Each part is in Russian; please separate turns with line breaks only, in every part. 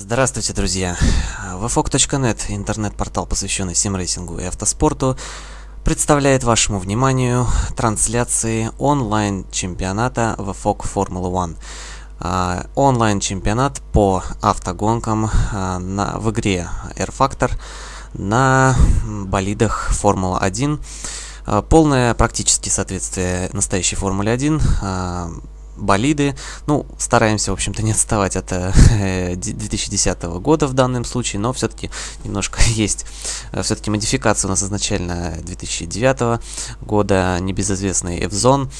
Здравствуйте, друзья! VFOG.net, интернет-портал, посвященный симрейсингу и автоспорту, представляет вашему вниманию трансляции онлайн-чемпионата VFOG Formula One. Онлайн-чемпионат по автогонкам а, на, в игре Air Factor на болидах Формула 1. А, полное практически соответствие настоящей Формуле 1 болиды. Ну, стараемся, в общем-то, не отставать от 2010 э, года в данном случае, но все-таки немножко есть. Э, все-таки модификация у нас изначально 2009 года, небезызвестный F-Zone.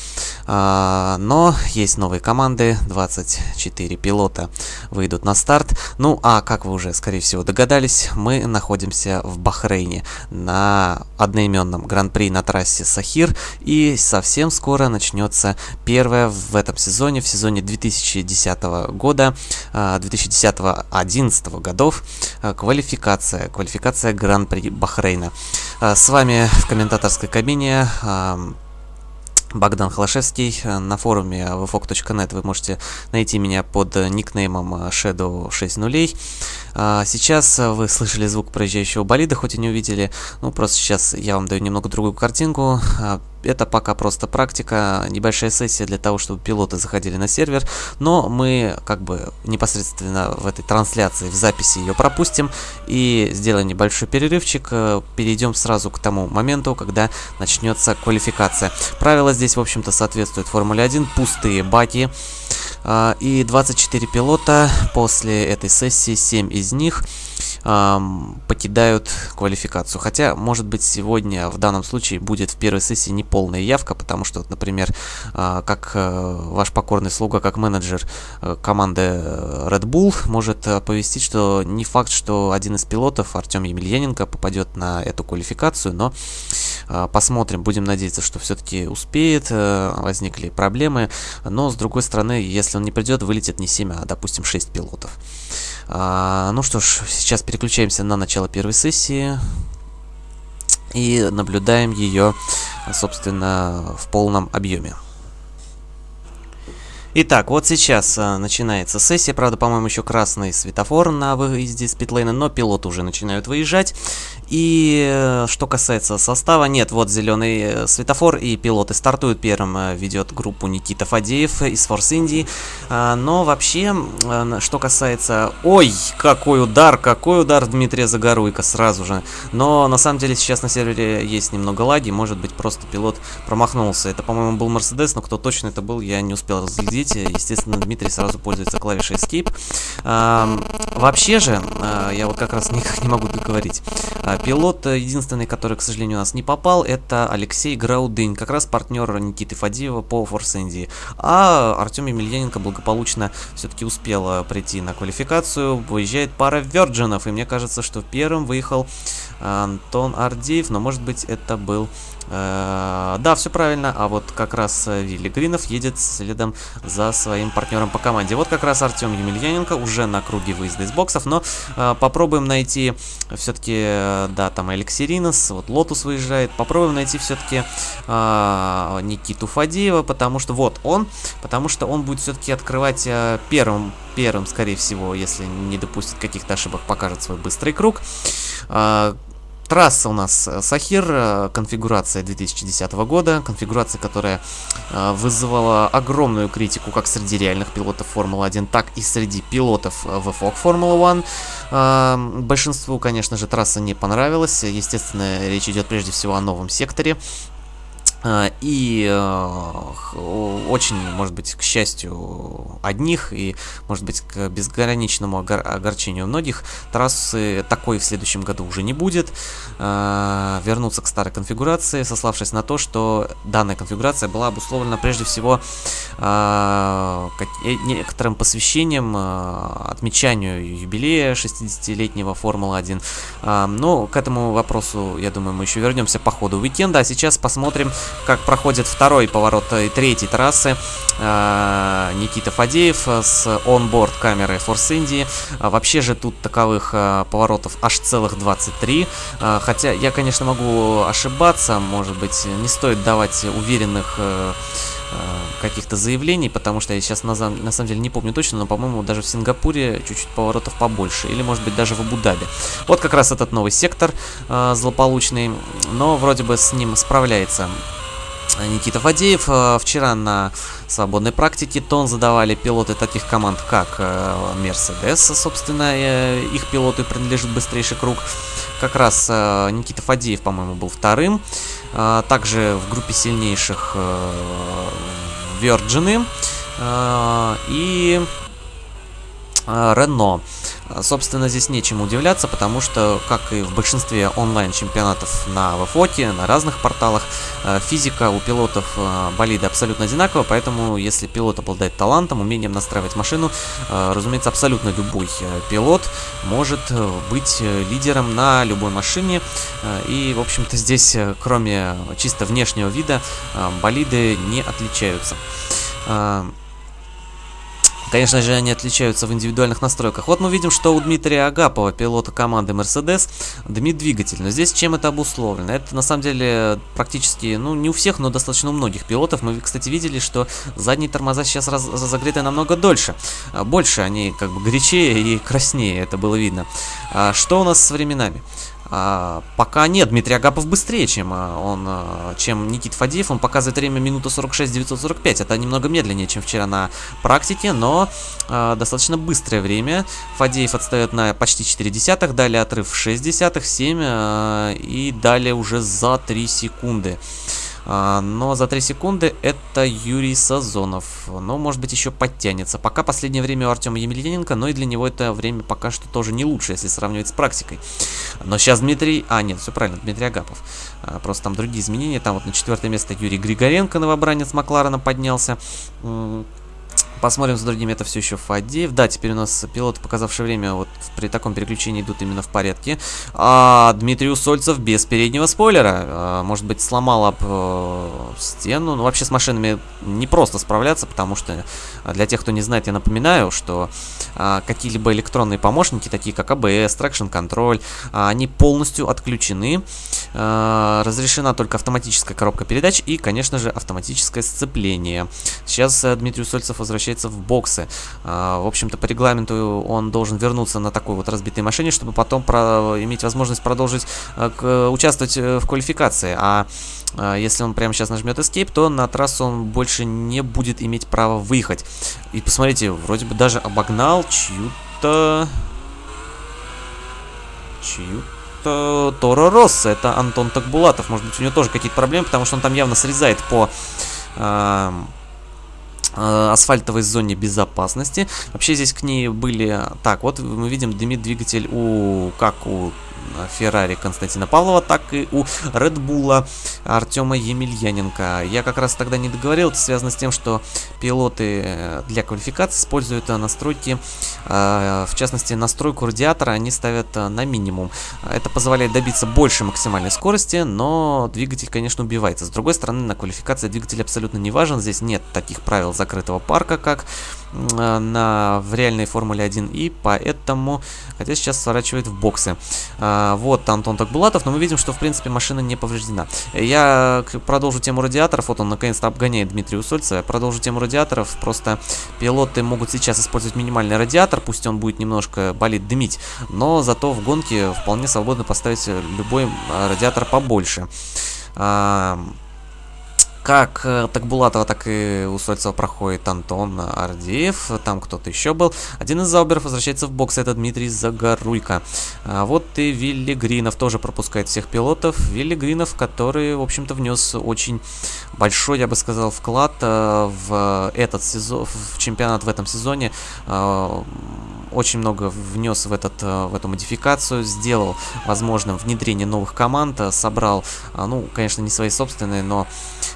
А, но есть новые команды, 24 пилота выйдут на старт. Ну, а как вы уже, скорее всего, догадались, мы находимся в Бахрейне на одноименном гран-при на трассе Сахир. И совсем скоро начнется первая в этом сезоне сезоне, в сезоне 2010 года, 2010-2011 а, годов, а, квалификация, квалификация Гран-при Бахрейна. А, с вами в комментаторской кабине Богдан Холошевский. На форуме vfog.net вы можете найти меня под никнеймом Shadow 60. Сейчас вы слышали звук проезжающего болида, хоть и не увидели. Ну, просто сейчас я вам даю немного другую картинку. Это пока просто практика, небольшая сессия для того, чтобы пилоты заходили на сервер, но мы как бы непосредственно в этой трансляции, в записи ее пропустим и сделаем небольшой перерывчик, э, перейдем сразу к тому моменту, когда начнется квалификация. Правила здесь, в общем-то, соответствуют Формуле 1, пустые баки, и 24 пилота после этой сессии, 7 из них покидают квалификацию. Хотя, может быть, сегодня в данном случае будет в первой сессии неполная явка, потому что, например, а, как э, ваш покорный слуга, как менеджер э, команды Red Bull может оповестить, что не факт, что один из пилотов, Артем Емельяненко, попадет на эту квалификацию, но а, посмотрим, будем надеяться, что все-таки успеет, э, возникли проблемы, но с другой стороны, если он не придет, вылетит не 7, а, допустим, 6 пилотов. А, ну что ж, сейчас переключаемся на начало первой сессии и наблюдаем ее, собственно, в полном объеме. Итак, вот сейчас а, начинается сессия. Правда, по-моему, еще красный светофор на выезде с питлейна, но пилоты уже начинают выезжать. И э, что касается состава, нет, вот зеленый э, светофор и пилоты стартуют. Первым э, ведет группу Никита Фадеев из Форс Индии. А, но вообще, что касается... Ой, какой удар, какой удар Дмитрия Загоруйка сразу же. Но на самом деле сейчас на сервере есть немного лаги, может быть просто пилот промахнулся. Это, по-моему, был Мерседес, но кто точно это был, я не успел разглядеть видите, естественно, Дмитрий сразу пользуется клавишей Escape. Вообще же, а, я вот как раз никак не могу договорить. А, пилот единственный, который, к сожалению, у нас не попал, это Алексей Граудынь, как раз партнер Никиты Фадеева по Indy. А Артем Емельяненко благополучно все-таки успел прийти на квалификацию. Выезжает пара Virgin ов, и мне кажется, что первым выехал Антон Ардеев, но может быть это был... Э, да, все правильно, а вот как раз э, Вилли Гринов едет следом за своим партнером по команде. Вот как раз Артем Емельяненко уже на круге выезда из боксов, но э, попробуем найти все-таки, да, там Алексей Ринос, вот Лотус выезжает, попробуем найти все-таки Никиту Фадеева, потому что вот он, потому что он будет все-таки открывать первым, первым, скорее всего, если не допустит каких-то ошибок, покажет свой быстрый круг. Трасса у нас э, Сахир, э, конфигурация 2010 года, конфигурация, которая э, вызывала огромную критику как среди реальных пилотов Формулы-1, так и среди пилотов VFOG Формулы-1. Большинству, конечно же, трасса не понравилась, естественно, речь идет прежде всего о новом секторе, и э, очень, может быть, к счастью одних и, может быть, к безграничному огор огорчению многих, трассы такой в следующем году уже не будет. Э, вернуться к старой конфигурации, сославшись на то, что данная конфигурация была обусловлена прежде всего э, некоторым посвящением, отмечанию юбилея 60-летнего Формулы-1. Но к этому вопросу, я думаю, мы еще вернемся по ходу уикенда. А сейчас посмотрим, как проходит второй поворот и третьей трассы. А, Никита Фадеев с онборд камеры Force Indy. А, вообще же тут таковых поворотов аж целых 23. Хотя я, конечно, могу ошибаться, может быть, не стоит давать уверенных каких-то заявлений, потому что я сейчас на, на самом деле не помню точно, но, по-моему, даже в Сингапуре чуть-чуть поворотов побольше, или, может быть, даже в Абу-Даби. Вот как раз этот новый сектор э, злополучный, но вроде бы с ним справляется Никита Фадеев. Вчера на свободной практике тон задавали пилоты таких команд, как Mercedes, собственно, их пилоту принадлежит быстрейший круг. Как раз Никита Фадеев, по-моему, был вторым. Также в группе сильнейших Virgin и Renault. Собственно, здесь нечем удивляться, потому что, как и в большинстве онлайн-чемпионатов на ВФОТе, на разных порталах, э, физика у пилотов э, болида абсолютно одинакова, поэтому если пилот обладает талантом, умением настраивать машину, э, разумеется, абсолютно любой пилот может быть лидером на любой машине. И, в общем-то, здесь, кроме чисто внешнего вида, болиды не отличаются. Конечно же, они отличаются в индивидуальных настройках. Вот мы видим, что у Дмитрия Агапова, пилота команды Mercedes, дымит двигатель. Но здесь чем это обусловлено? Это на самом деле практически, ну не у всех, но достаточно у многих пилотов. Мы, кстати, видели, что задние тормоза сейчас раз разогреты намного дольше. А, больше они как бы горячее и краснее, это было видно. А что у нас с временами? А, пока нет, Дмитрий Агапов быстрее, чем а, он, а, чем Никит Фадеев. Он показывает время минута 46-945. Это немного медленнее, чем вчера на практике, но а, достаточно быстрое время. Фадеев отстает на почти 4 десятых, далее отрыв 6 десятых, 7 а, и далее уже за 3 секунды. А, но за 3 секунды это Юрий Сазонов. Но, может быть, еще подтянется. Пока последнее время у Артема Емельяненко, но и для него это время пока что тоже не лучше, если сравнивать с практикой. Но сейчас Дмитрий... А, нет, все правильно, Дмитрий Агапов. А, просто там другие изменения. Там вот на четвертое место Юрий Григоренко, новобранец Макларена, поднялся. Посмотрим с другими, это все еще Фадеев. Да, теперь у нас пилоты, показавшие время, вот при таком переключении идут именно в порядке. А Дмитрий Усольцев без переднего спойлера. А, может быть, сломал об э, стену. Ну, вообще с машинами не просто справляться, потому что а, для тех, кто не знает, я напоминаю, что а, какие-либо электронные помощники, такие как ABS, Traction Control, а, они полностью отключены. А, разрешена только автоматическая коробка передач и, конечно же, автоматическое сцепление. Сейчас а, Дмитрий Усольцев возвращается возвращается в боксы. А, в общем-то, по регламенту он должен вернуться на такой вот разбитой машине, чтобы потом про иметь возможность продолжить к, участвовать э, в квалификации. А, а если он прямо сейчас нажмет Escape, то на трассу он больше не будет иметь права выехать. И посмотрите, вроде бы даже обогнал чью-то... Чью-то... Торо Росса. Это Антон Такбулатов. Может быть, у него тоже какие-то проблемы, потому что он там явно срезает по... Э, Э, асфальтовой зоне безопасности. Вообще здесь к ней были... Так, вот мы видим дымит двигатель у... Как у Феррари Константина Павлова, так и у Редбула Артема Емельяненко. Я как раз тогда не договорил, это связано с тем, что пилоты э, для квалификации используют э, настройки, э, в частности настройку радиатора они ставят на минимум. Это позволяет добиться большей максимальной скорости, но двигатель, конечно, убивается. С другой стороны, на квалификации двигатель абсолютно не важен, здесь нет таких правил закрытого парка, как на, в реальной Формуле 1, и поэтому, хотя сейчас сворачивает в боксы. А, вот Антон Такбулатов, но мы видим, что, в принципе, машина не повреждена. Я продолжу тему радиаторов, вот он наконец-то обгоняет Дмитрия Усольцева, я продолжу тему радиаторов, просто пилоты могут сейчас использовать минимальный радиатор, пусть он будет немножко болит дымить, но зато в гонке вполне свободно поставить любой радиатор побольше. А, как э, так Булатова, так и у Сольцева проходит Антон Ардеев, там кто-то еще был. Один из зауберов возвращается в бокс, это Дмитрий Загоруйко. А вот и Вилли Гринов тоже пропускает всех пилотов. Вилли Гринов, который, в общем-то, внес очень большой, я бы сказал, вклад э, в этот сезон, в чемпионат в этом сезоне. Э, очень много внес в, этот, в эту модификацию, сделал возможным внедрение новых команд, собрал, ну, конечно, не свои собственные, но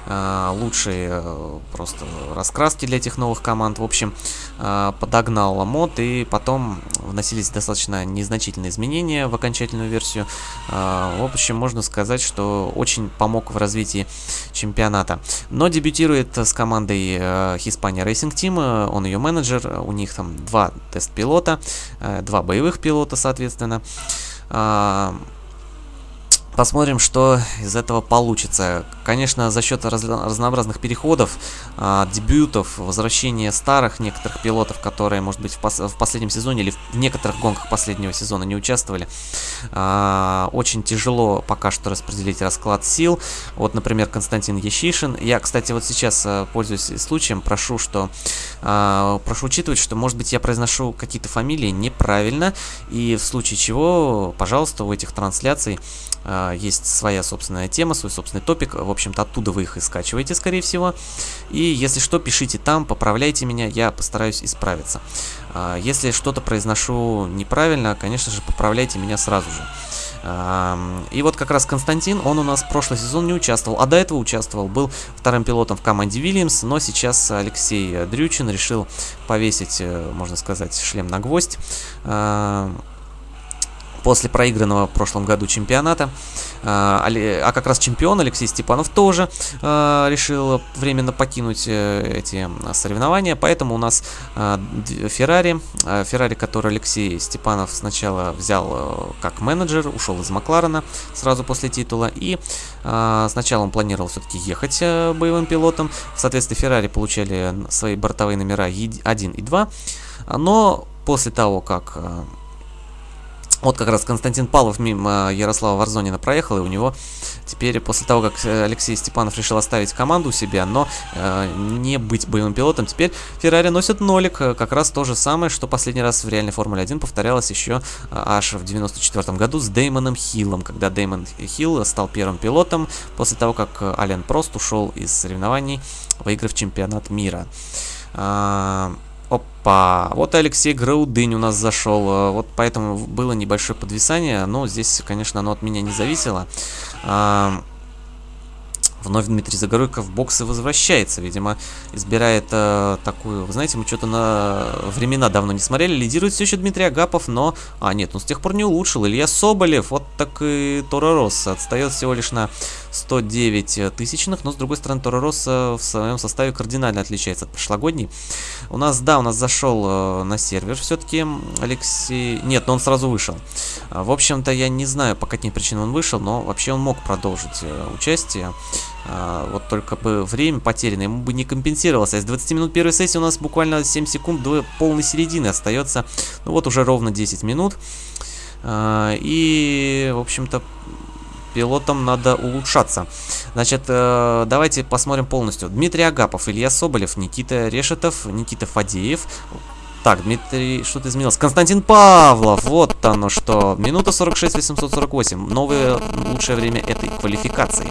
Э, лучшие э, просто раскраски для этих новых команд. В общем, э, подогнал мод и потом вносились достаточно незначительные изменения в окончательную версию. В общем, можно сказать, что очень помог в развитии чемпионата. Но дебютирует с командой Hispania Racing Team, он ее менеджер, у них там два тест-пилота, два боевых пилота, соответственно. Посмотрим, что из этого получится. конечно, за счет раз, разнообразных переходов, а, дебютов, возвращения старых некоторых пилотов, которые, может быть, в, пос в последнем сезоне или в некоторых гонках последнего сезона не участвовали, а, очень тяжело пока что распределить расклад сил. Вот, например, Константин Ящишин. Я, кстати, вот сейчас, а, пользуясь случаем, прошу, что а, прошу учитывать, что, может быть, я произношу какие-то фамилии неправильно, и в случае чего, пожалуйста, у этих трансляций есть своя собственная тема, свой собственный топик. В общем-то, оттуда вы их и скачиваете, скорее всего. И если что, пишите там, поправляйте меня, я постараюсь исправиться. А, если что-то произношу неправильно, конечно же, поправляйте меня сразу же. И вот как раз Константин, он у нас прошлый сезон не участвовал, а до этого участвовал, был вторым пилотом в команде Вильямс, но сейчас Алексей Дрючин решил повесить, э, можно сказать, шлем на гвоздь после проигранного в прошлом году чемпионата. А, а как раз чемпион Алексей Степанов тоже а, решил временно покинуть э, эти соревнования, поэтому у нас а, Феррари, Феррари, который Алексей Степанов сначала взял э, как менеджер, ушел из Макларена сразу после титула, и сначала он планировал все-таки ехать э, боевым пилотом, в соответствии Феррари получали свои бортовые номера 1 и 2, но после того, как вот как раз Константин Павлов мимо Ярослава Варзонина проехал, и у него теперь, после того, как Алексей Степанов решил оставить команду у себя, но э, не быть боевым пилотом, теперь Феррари носит нолик. Как раз то же самое, что последний раз в реальной Формуле 1 повторялось еще э, аж в 94 году с Деймоном Хиллом, когда Деймон Хилл стал первым пилотом после того, как Ален Прост ушел из соревнований, выиграв чемпионат мира. Опа, вот Алексей Граудынь у нас зашел, э, вот поэтому было небольшое подвисание, но здесь, конечно, оно от меня не зависело. Вновь Дмитрий Загоруйко в боксы возвращается. Видимо, избирает э, такую... Вы знаете, мы что-то на времена давно не смотрели. Лидирует все еще Дмитрий Агапов, но... А, нет, он с тех пор не улучшил. Илья Соболев, вот так и Тора Росса. Отстает всего лишь на 109 тысячных. Но, с другой стороны, Тора Росса в своем составе кардинально отличается от прошлогодней. У нас, да, у нас зашел э, на сервер все-таки Алексей... Нет, но он сразу вышел. В общем-то, я не знаю, по каким причинам он вышел, но вообще он мог продолжить э, участие. А, вот только бы время потеряно, ему бы не компенсировалось. А из 20 минут первой сессии у нас буквально 7 секунд до полной середины остается. Ну вот уже ровно 10 минут. А, и, в общем-то, пилотам надо улучшаться. Значит, э, давайте посмотрим полностью. Дмитрий Агапов, Илья Соболев, Никита Решетов, Никита Фадеев, так, Дмитрий, что-то изменилось. Константин Павлов, вот оно что. Минута 46, 848. Новое лучшее время этой квалификации.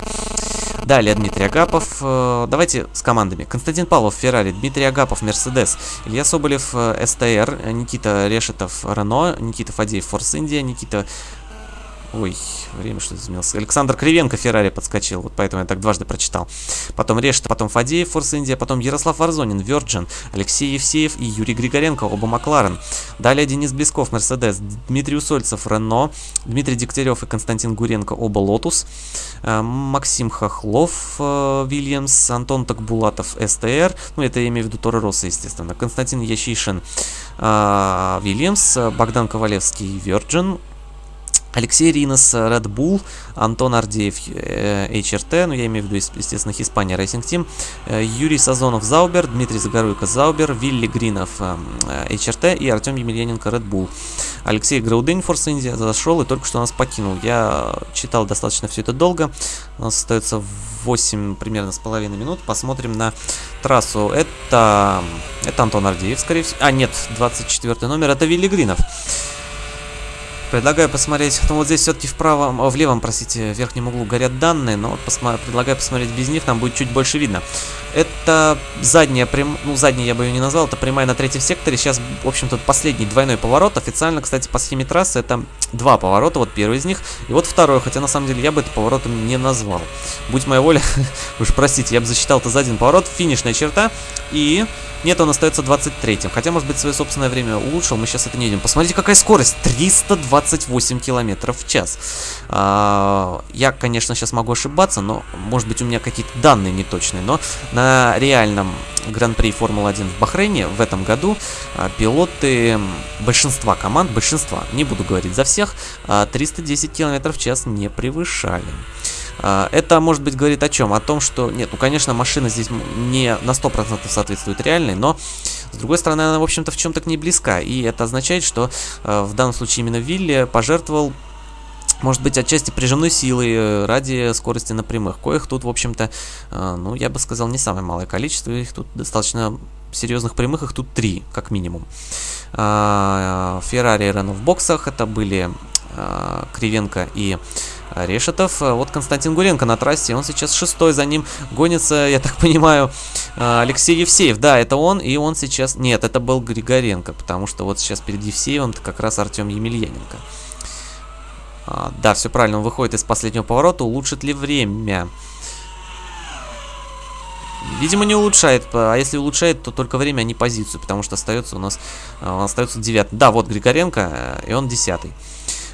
Далее Дмитрий Агапов. Э, давайте с командами. Константин Павлов, Феррари, Дмитрий Агапов, Мерседес, Илья Соболев, э, СТР, Никита Решетов, Рено, Никита Фадеев, Форс Индия, Никита Ой, время что изменилось. Александр Кривенко Феррари подскочил, вот поэтому я так дважды прочитал. Потом Рештов, потом Фадеев, Форс Индия, потом Ярослав Варзонин, Virgin, Алексей Евсеев и Юрий Григоренко, оба Макларен. Далее Денис Блесков, Мерседес, Дмитрий Усольцев, Рено, Дмитрий Дегтярев и Константин Гуренко, оба Лотус, э, Максим Хохлов, э, Вильямс, Антон Такбулатов, СТР, ну это я имею в виду Торо Россо, естественно, Константин Ящишин, э, Вильямс, Богдан Ковалевский, Virgin, Алексей Ринос, Red Bull, Антон Ардеев, э, HRT, ну я имею в виду, естественно, Испания Racing Team, э, Юрий Сазонов, Заубер, Дмитрий Загоруйко, Заубер, Вилли Гринов, э, HRT и Артем Емельяненко, Red Bull. Алексей Граудень, Форс Индия, зашел и только что нас покинул. Я читал достаточно все это долго, у нас остается 8 примерно с половиной минут. Посмотрим на трассу. Это, это Антон Ардеев, скорее всего. А, нет, 24 номер, это Вилли Гринов. Предлагаю посмотреть, ну вот здесь все-таки в правом, в левом, простите, в верхнем углу горят данные, но вот посма предлагаю посмотреть без них, там будет чуть больше видно. Это задняя, прям, ну задняя я бы ее не назвал, это прямая на третьем секторе, сейчас, в общем-то, последний двойной поворот, официально, кстати, по схеме трассы это два поворота, вот первый из них, и вот второй, хотя на самом деле я бы это поворотом не назвал. Будь моя воля, уж простите, я бы засчитал это за один поворот, финишная черта, и нет, он остается 23-м. Хотя, может быть, свое собственное время улучшил. Мы сейчас это не видим. Посмотрите, какая скорость. 328 километров в час. А, я, конечно, сейчас могу ошибаться, но, может быть, у меня какие-то данные неточные. Но на реальном Гран-при Формулы-1 в Бахрейне в этом году а, пилоты большинства команд, большинства, не буду говорить за всех, а, 310 километров в час не превышали. А, это, может быть, говорит о чем? О том, что... Нет, ну, конечно, машина здесь не на 100% соответствует реальной, но, с другой стороны, она, в общем-то, в чем-то к ней близка. И это означает, что э, в данном случае именно Вилли пожертвовал может быть, отчасти прижимной силой э, ради скорости на прямых, коих тут, в общем-то, э, ну, я бы сказал, не самое малое количество, их тут достаточно серьезных прямых, их тут три, как минимум. Феррари и Рено в боксах, это были а, Кривенко и Решетов. Вот Константин Гуренко на трассе, он сейчас шестой, за ним гонится, я так понимаю, а, Алексей Евсеев. Да, это он, и он сейчас... Нет, это был Григоренко, потому что вот сейчас перед Евсеевым как раз Артем Емельяненко. А, да, все правильно, он выходит из последнего поворота. Улучшит ли время? Видимо, не улучшает. А если улучшает, то только время, а не позицию. Потому что остается у нас... А, он остается девятый. Да, вот Григоренко, э, и он десятый.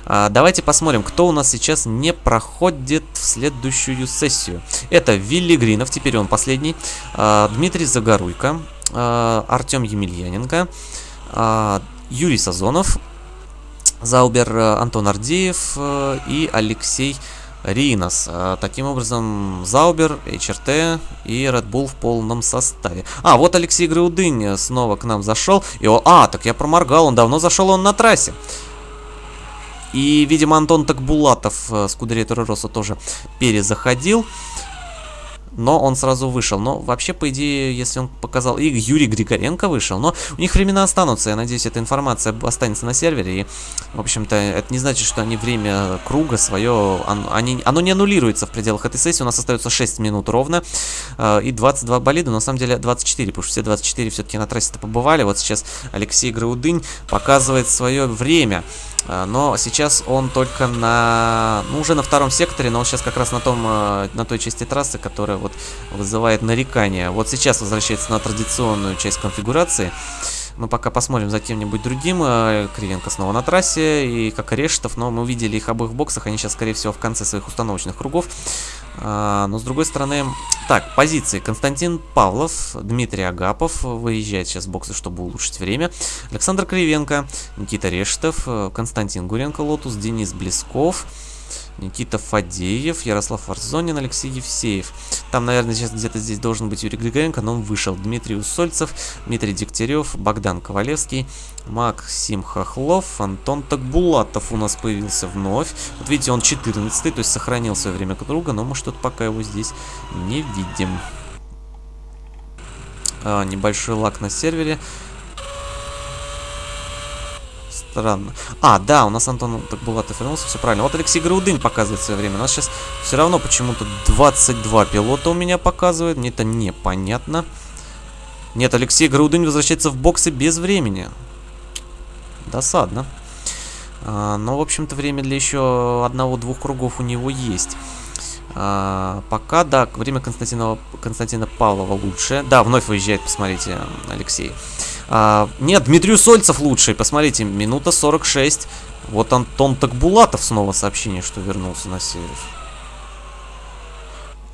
А, давайте посмотрим, кто у нас сейчас не проходит в следующую сессию. Это Вилли Гринов, теперь он последний. А, Дмитрий Загоруйко. А, Артем Емельяненко. А, Юрий Сазонов. Заубер э, Антон Ардеев э, и Алексей Ринос. Э, таким образом, Заубер, HRT и Red Bull в полном составе. А, вот Алексей Граудынь снова к нам зашел. И он, а, так я проморгал, он давно зашел, он на трассе. И, видимо, Антон Такбулатов с Кудеретора Роса тоже перезаходил но он сразу вышел. Но вообще, по идее, если он показал... И Юрий Григоренко вышел, но у них времена останутся. Я надеюсь, эта информация останется на сервере. И, в общем-то, это не значит, что они время круга свое... Они, оно не аннулируется в пределах этой сессии. У нас остается 6 минут ровно. Э, и 22 болида, на самом деле 24, потому что все 24 все-таки на трассе-то побывали. Вот сейчас Алексей Граудынь показывает свое время. А, но сейчас он только на... Ну, уже на втором секторе, но он сейчас как раз на том, а, на той части трассы, которая вызывает нарекания. Вот сейчас возвращается на традиционную часть конфигурации. Мы пока посмотрим за кем-нибудь другим. А, Кривенко снова на трассе, и как и Рештов, но мы увидели их обоих в боксах. Они сейчас, скорее всего, в конце своих установочных кругов. А, но с другой стороны... Так, позиции. Константин Павлов, Дмитрий Агапов выезжает сейчас в боксы, чтобы улучшить время. Александр Кривенко, Никита Рештов, Константин Гуренко, Лотус, Денис Блесков... Никита Фадеев, Ярослав Арзонин, Алексей Евсеев. Там, наверное, сейчас где-то здесь должен быть Юрий Григоренко, но он вышел. Дмитрий Усольцев, Дмитрий Дегтярев, Богдан Ковалевский, Максим Хохлов, Антон Такбулатов у нас появился вновь. Вот видите, он 14 то есть сохранил свое время друга, но мы что-то пока его здесь не видим. А, небольшой лак на сервере. Странно. А, да, у нас Антон Такбулатов вернулся, все правильно. Вот Алексей Грудынь показывает свое время. У нас сейчас все равно почему-то 22 пилота у меня показывает. Мне это непонятно. Нет, Алексей Грудынь возвращается в боксы без времени. Досадно. А, но, в общем-то, время для еще одного-двух кругов у него есть. А, пока, да, время Константина, Константина Павлова лучше. Да, вновь выезжает, посмотрите, Алексей. А, нет, Дмитрий Сольцев лучший. Посмотрите, минута 46. Вот Антон Такбулатов снова сообщение, что вернулся на сервер.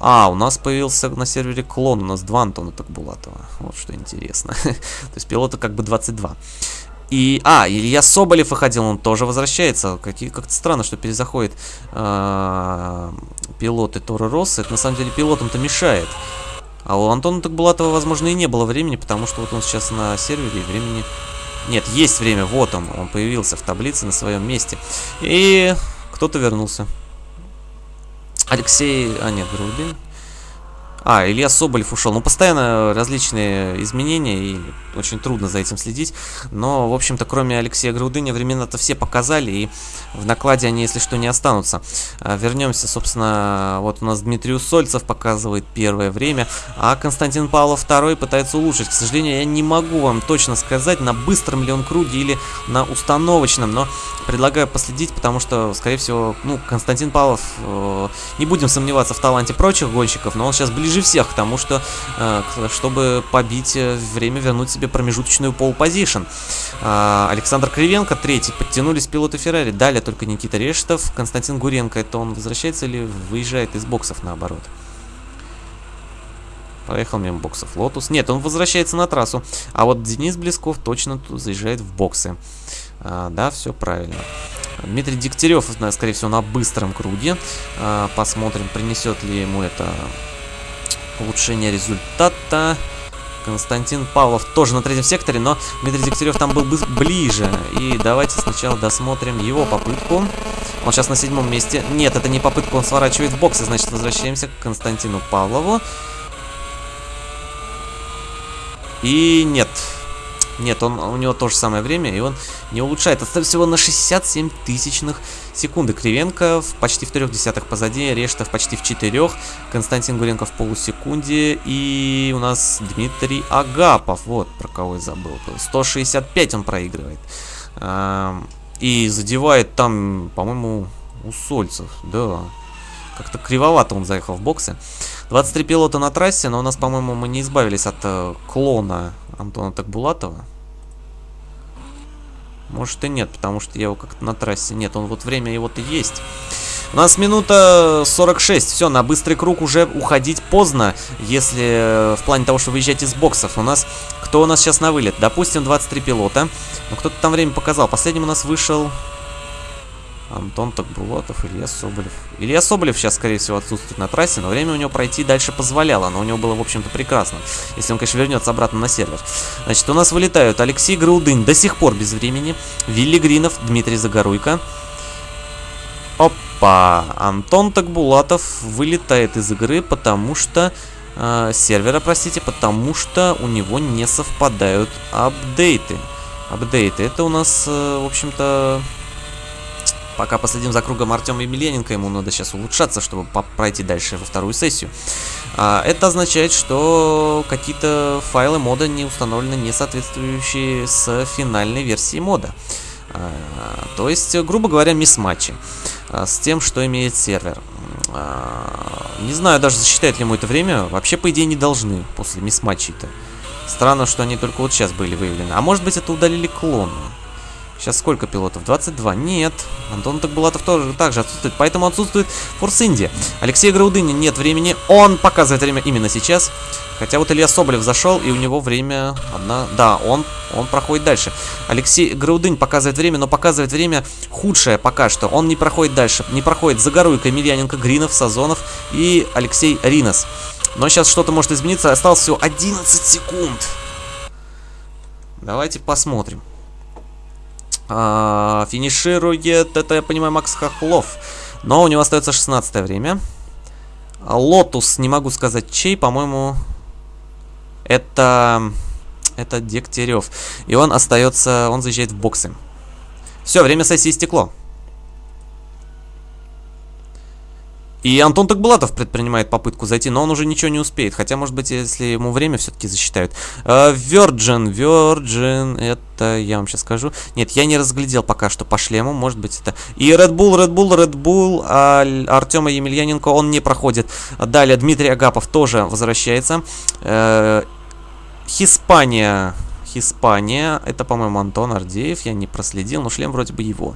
А, у нас появился на сервере клон. У нас два Антона Такбулатова. Вот что интересно. То есть пилота как бы 22. И, а, Илья Соболев выходил, он тоже возвращается. Как-то странно, что перезаходит э, пилоты Торы Росса. Это на самом деле пилотам-то мешает. А у Антона Такбулатова, возможно, и не было времени, потому что вот он сейчас на сервере, и времени... Нет, есть время, вот он, он появился в таблице на своем месте. И кто-то вернулся. Алексей... А, нет, Грубин. А, Илья Соболев ушел. Ну, постоянно различные изменения, и очень трудно за этим следить. Но, в общем-то, кроме Алексея Грудыня, времена-то все показали, и в накладе они, если что, не останутся. А, вернемся, собственно, вот у нас Дмитрий Усольцев показывает первое время, а Константин Павлов второй пытается улучшить. К сожалению, я не могу вам точно сказать, на быстром ли он круге или на установочном, но предлагаю последить, потому что, скорее всего, ну, Константин Павлов, э, не будем сомневаться в таланте прочих гонщиков, но он сейчас ближе всех к тому, что, э, чтобы побить э, время, вернуть себе промежуточную поул-позишн. Э, Александр Кривенко, третий, подтянулись пилоты Феррари, далее только Никита Рештов, Константин Гуренко, это он возвращается или выезжает из боксов наоборот? Проехал мимо боксов Лотус. Нет, он возвращается на трассу. А вот Денис Блесков точно тут заезжает в боксы. А, да, все правильно. Дмитрий Дегтярев, скорее всего, на быстром круге. А, посмотрим, принесет ли ему это улучшение результата. Константин Павлов тоже на третьем секторе, но Дмитрий Дегтярев там был ближе. И давайте сначала досмотрим его попытку. Он сейчас на седьмом месте. Нет, это не попытка, он сворачивает в боксы, значит возвращаемся к Константину Павлову. И нет, нет, он, у него то же самое время, и он не улучшает. Отстает всего на 67 тысячных секунды. Кривенко в почти в трех десятых позади, Рештов почти в четырех, Константин Гуренко в полусекунде, и у нас Дмитрий Агапов. Вот, про кого я забыл. 165 он проигрывает. И задевает там, по-моему, у Сольцев, да. Как-то кривовато он заехал в боксы. 23 пилота на трассе, но у нас, по-моему, мы не избавились от э, клона Антона Такбулатова. Может и нет, потому что я его как-то на трассе... Нет, он вот время его-то есть. У нас минута 46. Все, на быстрый круг уже уходить поздно, если э, в плане того, что выезжать из боксов. У нас... Кто у нас сейчас на вылет? Допустим, 23 пилота. Ну, кто-то там время показал. Последним у нас вышел... Антон Токбулатов, Илья Соболев. Илья Соболев сейчас, скорее всего, отсутствует на трассе, но время у него пройти дальше позволяло. Но у него было, в общем-то, прекрасно. Если он, конечно, вернется обратно на сервер. Значит, у нас вылетают Алексей Граудынь до сих пор без времени. Вилли Гринов, Дмитрий Загоруйко. Опа! Антон Токбулатов вылетает из игры, потому что... Э, сервера, простите, потому что у него не совпадают апдейты. Апдейты. Это у нас, э, в общем-то, Пока последим за кругом Артема Емельяненко, ему надо сейчас улучшаться, чтобы пройти дальше во вторую сессию. А, это означает, что какие-то файлы мода не установлены, не соответствующие с финальной версией мода. А, то есть, грубо говоря, мисс-матчи а, с тем, что имеет сервер. А, не знаю даже, засчитает ли ему это время. Вообще, по идее, не должны после мисс-матчей-то. Странно, что они только вот сейчас были выявлены. А может быть, это удалили клоны. Сейчас сколько пилотов? 22? Нет. Антон Такбулатов тоже также отсутствует, поэтому отсутствует Форс Инди. Алексей Граудыни нет времени. Он показывает время именно сейчас. Хотя вот Илья Соболев зашел, и у него время одна... Да, он, он проходит дальше. Алексей Граудынь показывает время, но показывает время худшее пока что. Он не проходит дальше. Не проходит Загоруйко, Емельяненко, Гринов, Сазонов и Алексей Ринос. Но сейчас что-то может измениться. Осталось всего 11 секунд. Давайте посмотрим. А, финиширует, это я понимаю, Макс Хохлов. Но у него остается 16 время. Лотус, не могу сказать чей, по-моему, это... Это Дегтярев. И он остается, он заезжает в боксы. Все, время сессии истекло. И Антон Такбулатов предпринимает попытку зайти, но он уже ничего не успеет. Хотя, может быть, если ему время все-таки засчитают. Virgin, Virgin, это я вам сейчас скажу. Нет, я не разглядел пока что по шлему, может быть это... И Red Bull, Red Bull, Red Bull, а Артема Емельяненко он не проходит. Далее Дмитрий Агапов тоже возвращается. Uh, Испания. Это, по-моему, Антон Ардеев. Я не проследил, но шлем вроде бы его.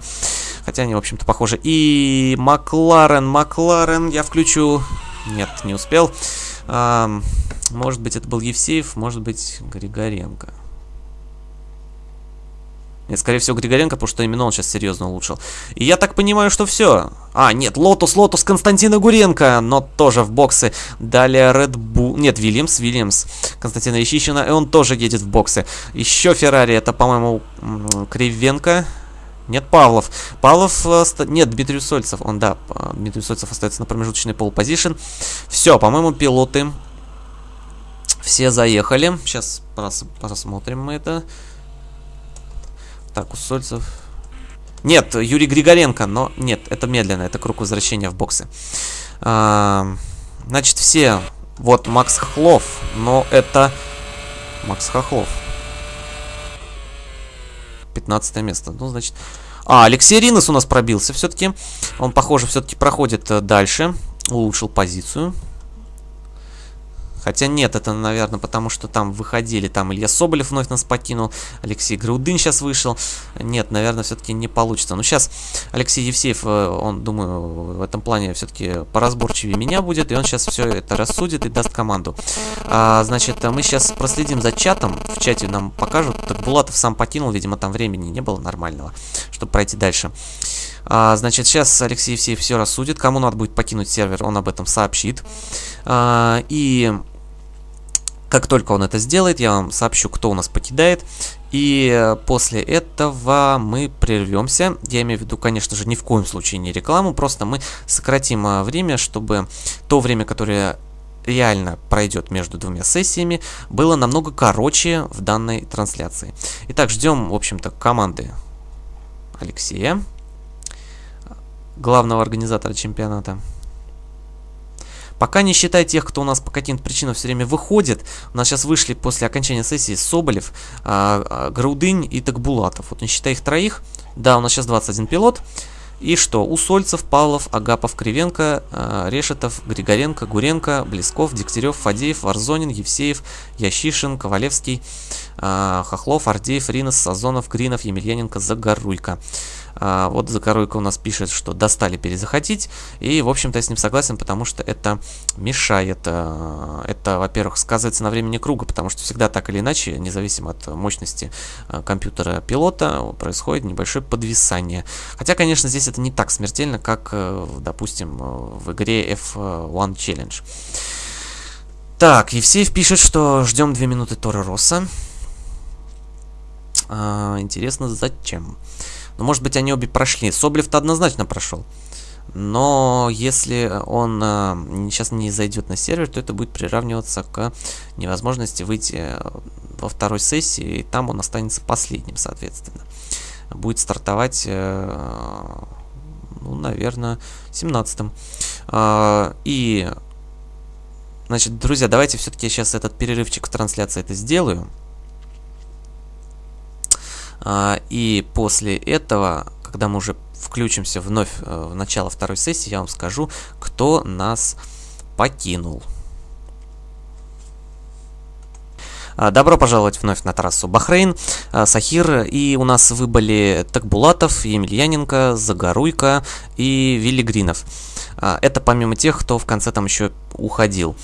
Хотя они, в общем-то, похожи. И Макларен, Макларен я включу. Нет, не успел. А, может быть, это был Евсеев, может быть, Григоренко. Нет, скорее всего, Григоренко, потому что именно он сейчас серьезно улучшил. И я так понимаю, что все. А, нет, Лотус, Лотус Константина Гуренко, но тоже в боксы. Далее Red Bull... Нет, Вильямс, Вильямс Константина Ящишина, и он тоже едет в боксы. Еще Феррари, это, по-моему, Кривенко. Нет, Павлов. Павлов... Э, нет, Дмитрий Сольцев. Он, да, Дмитрий Сольцев остается на промежуточной полупозишн. Все, по-моему, пилоты все заехали. Сейчас посмотрим мы это. Так, у Сольцев... Нет, Юрий Григоренко, но нет, это медленно, это круг возвращения в боксы. А, значит, все... Вот Макс Хохлов, но это... Макс Хохлов. 15 место. Ну, значит... А, Алексей Ринос у нас пробился все-таки. Он, похоже, все-таки проходит э, дальше. Улучшил позицию. Хотя нет, это, наверное, потому что там выходили. Там Илья Соболев вновь нас покинул. Алексей Грудын сейчас вышел. Нет, наверное, все-таки не получится. Но сейчас Алексей Евсеев, э, он, думаю, в этом плане все-таки поразборчивее меня будет. И он сейчас все это рассудит и даст команду. А, значит, мы сейчас проследим за чатом. В чате нам покажут. Так Булатов сам покинул. Видимо, там времени не было нормального, чтобы пройти дальше. А, значит, сейчас Алексей Евсеев все рассудит. Кому надо будет покинуть сервер, он об этом сообщит. А, и как только он это сделает, я вам сообщу, кто у нас покидает. И после этого мы прервемся. Я имею в виду, конечно же, ни в коем случае не рекламу, просто мы сократим а, время, чтобы то время, которое реально пройдет между двумя сессиями, было намного короче в данной трансляции. Итак, ждем, в общем-то, команды Алексея, главного организатора чемпионата. Пока не считай тех, кто у нас по каким-то причинам все время выходит. У нас сейчас вышли после окончания сессии Соболев, а, а, Грудынь и Такбулатов. Вот не считай их троих. Да, у нас сейчас 21 пилот. И что? Усольцев, Павлов, Агапов, Кривенко, э, Решетов, Григоренко, Гуренко, Блесков, Дегтярев, Фадеев, Варзонин, Евсеев, Ящишин, Ковалевский, э, Хохлов, Ардеев, Ринос, Сазонов, Гринов, Емельяненко, Загоруйко. А, вот Закоруйко у нас пишет, что достали перезахотить. И, в общем-то, я с ним согласен, потому что это мешает. А, это, во-первых, сказывается на времени круга, потому что всегда так или иначе, независимо от мощности а, компьютера пилота, происходит небольшое подвисание. Хотя, конечно, здесь это не так смертельно, как, э, допустим, в игре F1 Challenge. Так, Евсеев пишет, что ждем 2 минуты Тора Росса. А, интересно, зачем? Ну, может быть, они обе прошли. Соблев-то однозначно прошел. Но если он э, сейчас не зайдет на сервер, то это будет приравниваться к невозможности выйти э, во второй сессии, и там он останется последним, соответственно. Будет стартовать, э, ну, наверное, 17-м. Э, и, значит, друзья, давайте все-таки сейчас этот перерывчик в трансляции это сделаю. А, и после этого, когда мы уже включимся вновь э, в начало второй сессии, я вам скажу, кто нас покинул. А, добро пожаловать вновь на трассу Бахрейн, а, Сахир, и у нас выбыли Такбулатов, Емельяненко, Загоруйко и Вилли Гринов. Это помимо тех, кто в конце там еще уходил.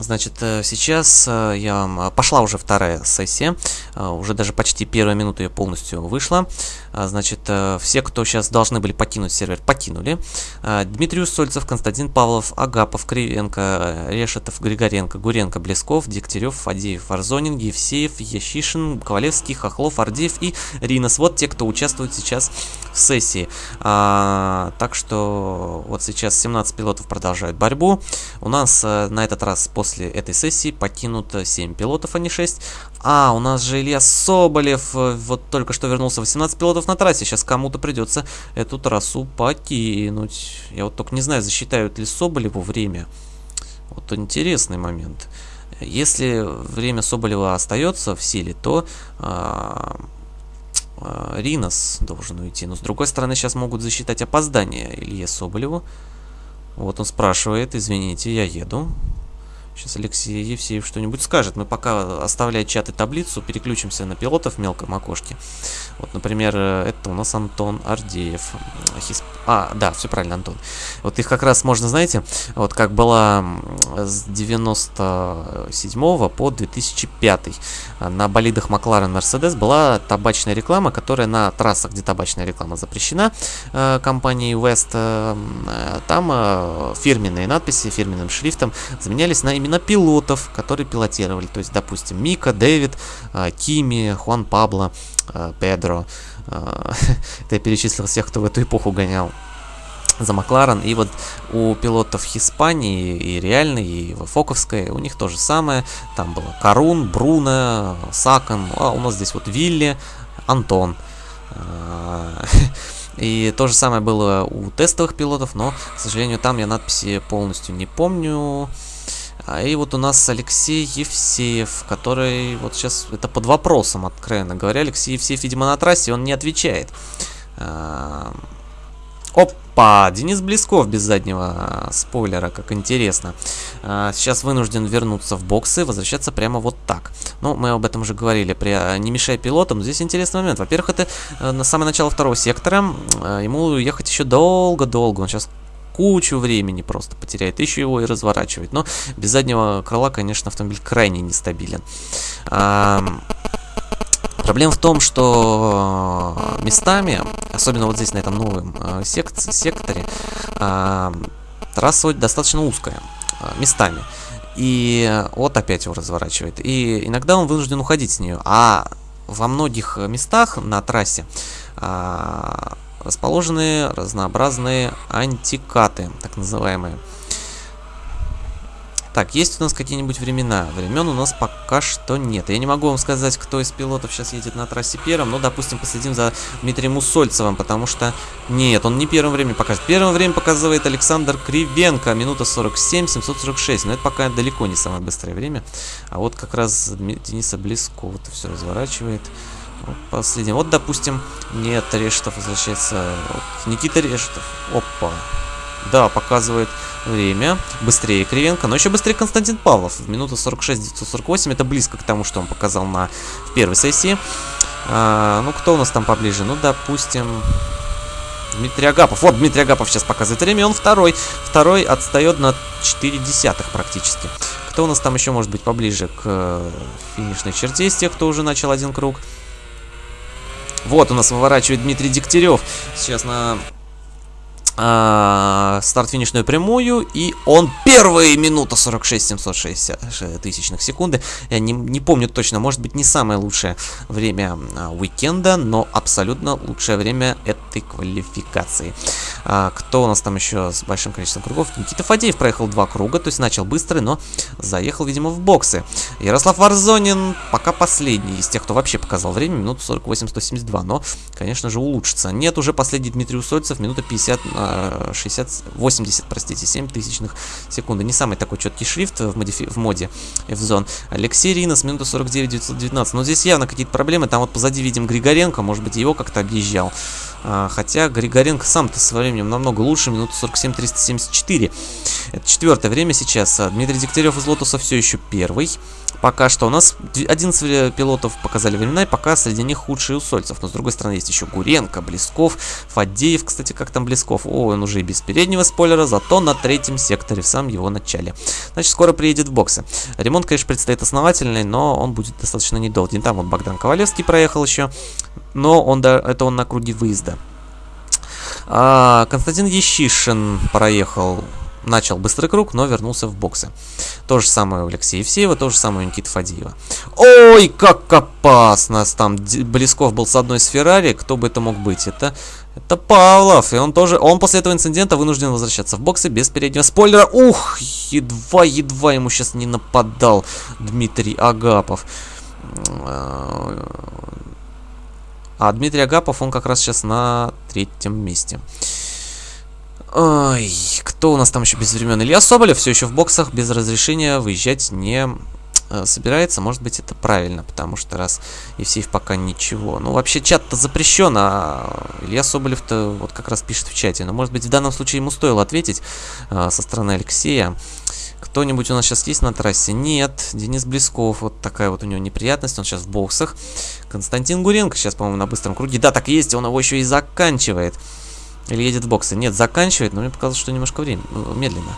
Значит, э, сейчас э, я. Э, пошла уже вторая сессия, уже даже почти первая минута ее полностью вышла. Значит, все, кто сейчас должны были покинуть сервер, покинули. Дмитрий Усольцев, Константин Павлов, Агапов, Кривенко, Решетов, Григоренко, Гуренко, Блесков, Дегтярев, Фадеев, Варзонин, Евсеев, Ящишин, Ковалевский, Хохлов, Ардеев и Ринос. Вот те, кто участвует сейчас в сессии. А, так что вот сейчас 17 пилотов продолжают борьбу. У нас на этот раз после этой сессии покинут 7 пилотов, а не 6. А, у нас же Илья Соболев э, вот только что вернулся. 18 пилотов на трассе. Сейчас кому-то придется эту трассу покинуть. Я вот только не знаю, засчитают ли Соболеву время. Вот интересный момент. Если время Соболева остается в силе, то а, Ринос должен уйти. Но с другой стороны, сейчас могут засчитать опоздание Илье Соболеву. Вот он спрашивает, извините, я еду. Сейчас Алексей Евсеев что-нибудь скажет. Мы пока, оставляя чат и таблицу, переключимся на пилотов в мелком окошке. Вот, например, э, это у нас Антон Ардеев. Хисп... А, да, все правильно, Антон. Вот их как раз можно, знаете, вот как была с 97 по 2005 на болидах Макларен Мерседес была табачная реклама, которая на трассах, где табачная реклама запрещена э, компанией West, э, там фирменные надписи фирменным шрифтом заменялись на имена пилотов, которые пилотировали. То есть, допустим, Мика, Дэвид, э, Кими, Хуан Пабло, э, Педро. Э, это я перечислил всех, кто в эту эпоху гонял за Макларен. И вот у пилотов Испании и реальной, и Фоковской, у них то же самое. Там было Карун, Бруно, Сакон, а у нас здесь вот Вилли, Антон. И то же самое было у тестовых пилотов, но, к сожалению, там я надписи полностью не помню. А и вот у нас Алексей Евсеев, который вот сейчас это под вопросом, откровенно говоря. Алексей Евсеев, видимо, на трассе, он не отвечает. Опа! Денис Блесков без заднего а, спойлера, как интересно. А, сейчас вынужден вернуться в боксы, возвращаться прямо вот так. Ну, мы об этом уже говорили, при а, «Не мешай пилотам». Здесь интересный момент. Во-первых, это на самое начало второго сектора. Ему ехать еще долго-долго. Он сейчас кучу времени просто потеряет, еще его и разворачивать. Но без заднего крыла, конечно, автомобиль крайне нестабилен. Проблема в том, что местами, особенно вот здесь на этом новом э, сек секторе, э, трасса достаточно узкая э, местами. И вот опять его разворачивает. И иногда он вынужден уходить с нее. А во многих местах на трассе э, расположены разнообразные антикаты, так называемые. Так, есть у нас какие-нибудь времена? Времен у нас пока что нет. Я не могу вам сказать, кто из пилотов сейчас едет на трассе первым, но, допустим, последим за Дмитрием Усольцевым, потому что... Нет, он не первым время покажет. Первым время показывает Александр Кривенко, минута 47, 746. Но это пока далеко не самое быстрое время. А вот как раз Дениса Близкова это все разворачивает. Последний. Вот, допустим, нет, Решетов возвращается. Никита Решетов. Опа. Да, показывает время. Быстрее Кривенко, но еще быстрее Константин Павлов. В минуту 46-948. Это близко к тому, что он показал на в первой сессии. А, ну, кто у нас там поближе? Ну, допустим... Дмитрий Агапов. Вот, Дмитрий Агапов сейчас показывает время. Он второй. Второй отстает на 4 десятых практически. Кто у нас там еще может быть поближе к э, финишной черте из тех, кто уже начал один круг? Вот у нас выворачивает Дмитрий Дегтярев. Сейчас на а, старт-финишную прямую, и он первые минута 46 760 тысячных секунды. Я не, не помню точно, может быть не самое лучшее время а, уикенда, но абсолютно лучшее время этой квалификации. А, кто у нас там еще с большим количеством кругов? Никита Фадеев проехал два круга, то есть начал быстрый, но заехал, видимо, в боксы. Ярослав Варзонин пока последний из тех, кто вообще показал время, минуту 48-172, но, конечно же, улучшится. Нет, уже последний Дмитрий Усольцев, минута 50 60, 80, простите, 7 тысячных секунды. Не самый такой четкий шрифт в, модифи в моде F-Zone. Алексей Ринос, минута 49, 919. Но здесь явно какие-то проблемы. Там вот позади видим Григоренко, может быть, его как-то объезжал. А, хотя Григоренко сам-то со временем намного лучше, минута 47, 374. Это четвертое время сейчас. Дмитрий Дегтярев из Лотуса все еще первый. Пока что у нас 11 пилотов показали времена, и пока среди них худший Усольцев. Но с другой стороны есть еще Гуренко, Блесков, Фадеев, кстати, как там Блесков. О, он уже и без переднего спойлера, зато на третьем секторе, в самом его начале. Значит, скоро приедет в боксы. Ремонт, конечно, предстоит основательный, но он будет достаточно недолгий. Там вот Богдан Ковалевский проехал еще, но он, да, это он на круге выезда. А, Константин Ещишин проехал начал быстрый круг, но вернулся в боксы. То же самое у Алексея Евсеева, то же самое у Никиты Фадеева. Ой, как опасно! Там Блесков был с одной из Феррари, кто бы это мог быть? Это, это Павлов, и он тоже, он после этого инцидента вынужден возвращаться в боксы без переднего спойлера. Ух, едва-едва ему сейчас не нападал Дмитрий Агапов. А Дмитрий Агапов, он как раз сейчас на третьем месте. Ой, кто у нас там еще без времен? Илья Соболев все еще в боксах без разрешения выезжать не э, собирается. Может быть это правильно, потому что раз Евсеев пока ничего. Ну вообще чат-то запрещен, а Илья Соболев-то вот как раз пишет в чате. Но может быть в данном случае ему стоило ответить э, со стороны Алексея. Кто-нибудь у нас сейчас есть на трассе? Нет. Денис Блесков. Вот такая вот у него неприятность. Он сейчас в боксах. Константин Гуренко сейчас, по-моему, на быстром круге. Да, так есть. Он его еще и заканчивает. Или едет в боксы. Нет, заканчивает, но мне показалось, что немножко время, ну, медленно.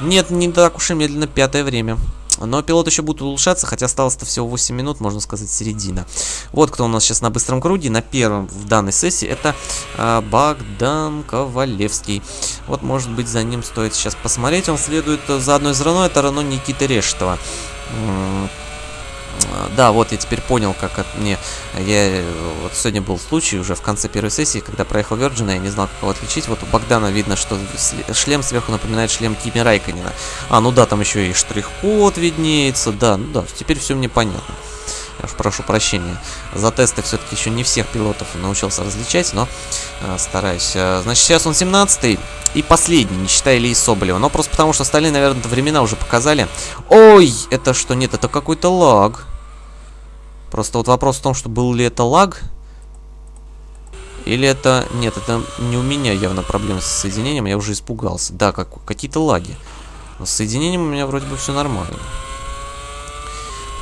Нет, не так уж и медленно, пятое время. Но пилот еще будет улучшаться, хотя осталось-то всего 8 минут, можно сказать, середина. Вот кто у нас сейчас на быстром круге, на первом в данной сессии, это э, Богдан Ковалевский. Вот, может быть, за ним стоит сейчас посмотреть. Он следует за одной из Рено, это Рено Никиты Рештова. Да, вот я теперь понял, как от мне... Я... Вот сегодня был случай уже в конце первой сессии, когда проехал Virgin, я не знал, как его отличить. Вот у Богдана видно, что шлем сверху напоминает шлем Кими Райканина. А, ну да, там еще и штрих-код виднеется. Да, ну да, теперь все мне понятно. Уж прошу прощения. За тесты все-таки еще не всех пилотов научился различать, но э, стараюсь. Э, значит, сейчас он 17 и последний, не считая Ильи Соболева. Но просто потому, что остальные, наверное, времена уже показали. Ой, это что? Нет, это какой-то лаг. Просто вот вопрос в том, что был ли это лаг. Или это... Нет, это не у меня явно проблемы с соединением. Я уже испугался. Да, как... какие-то лаги. С соединением у меня вроде бы все нормально.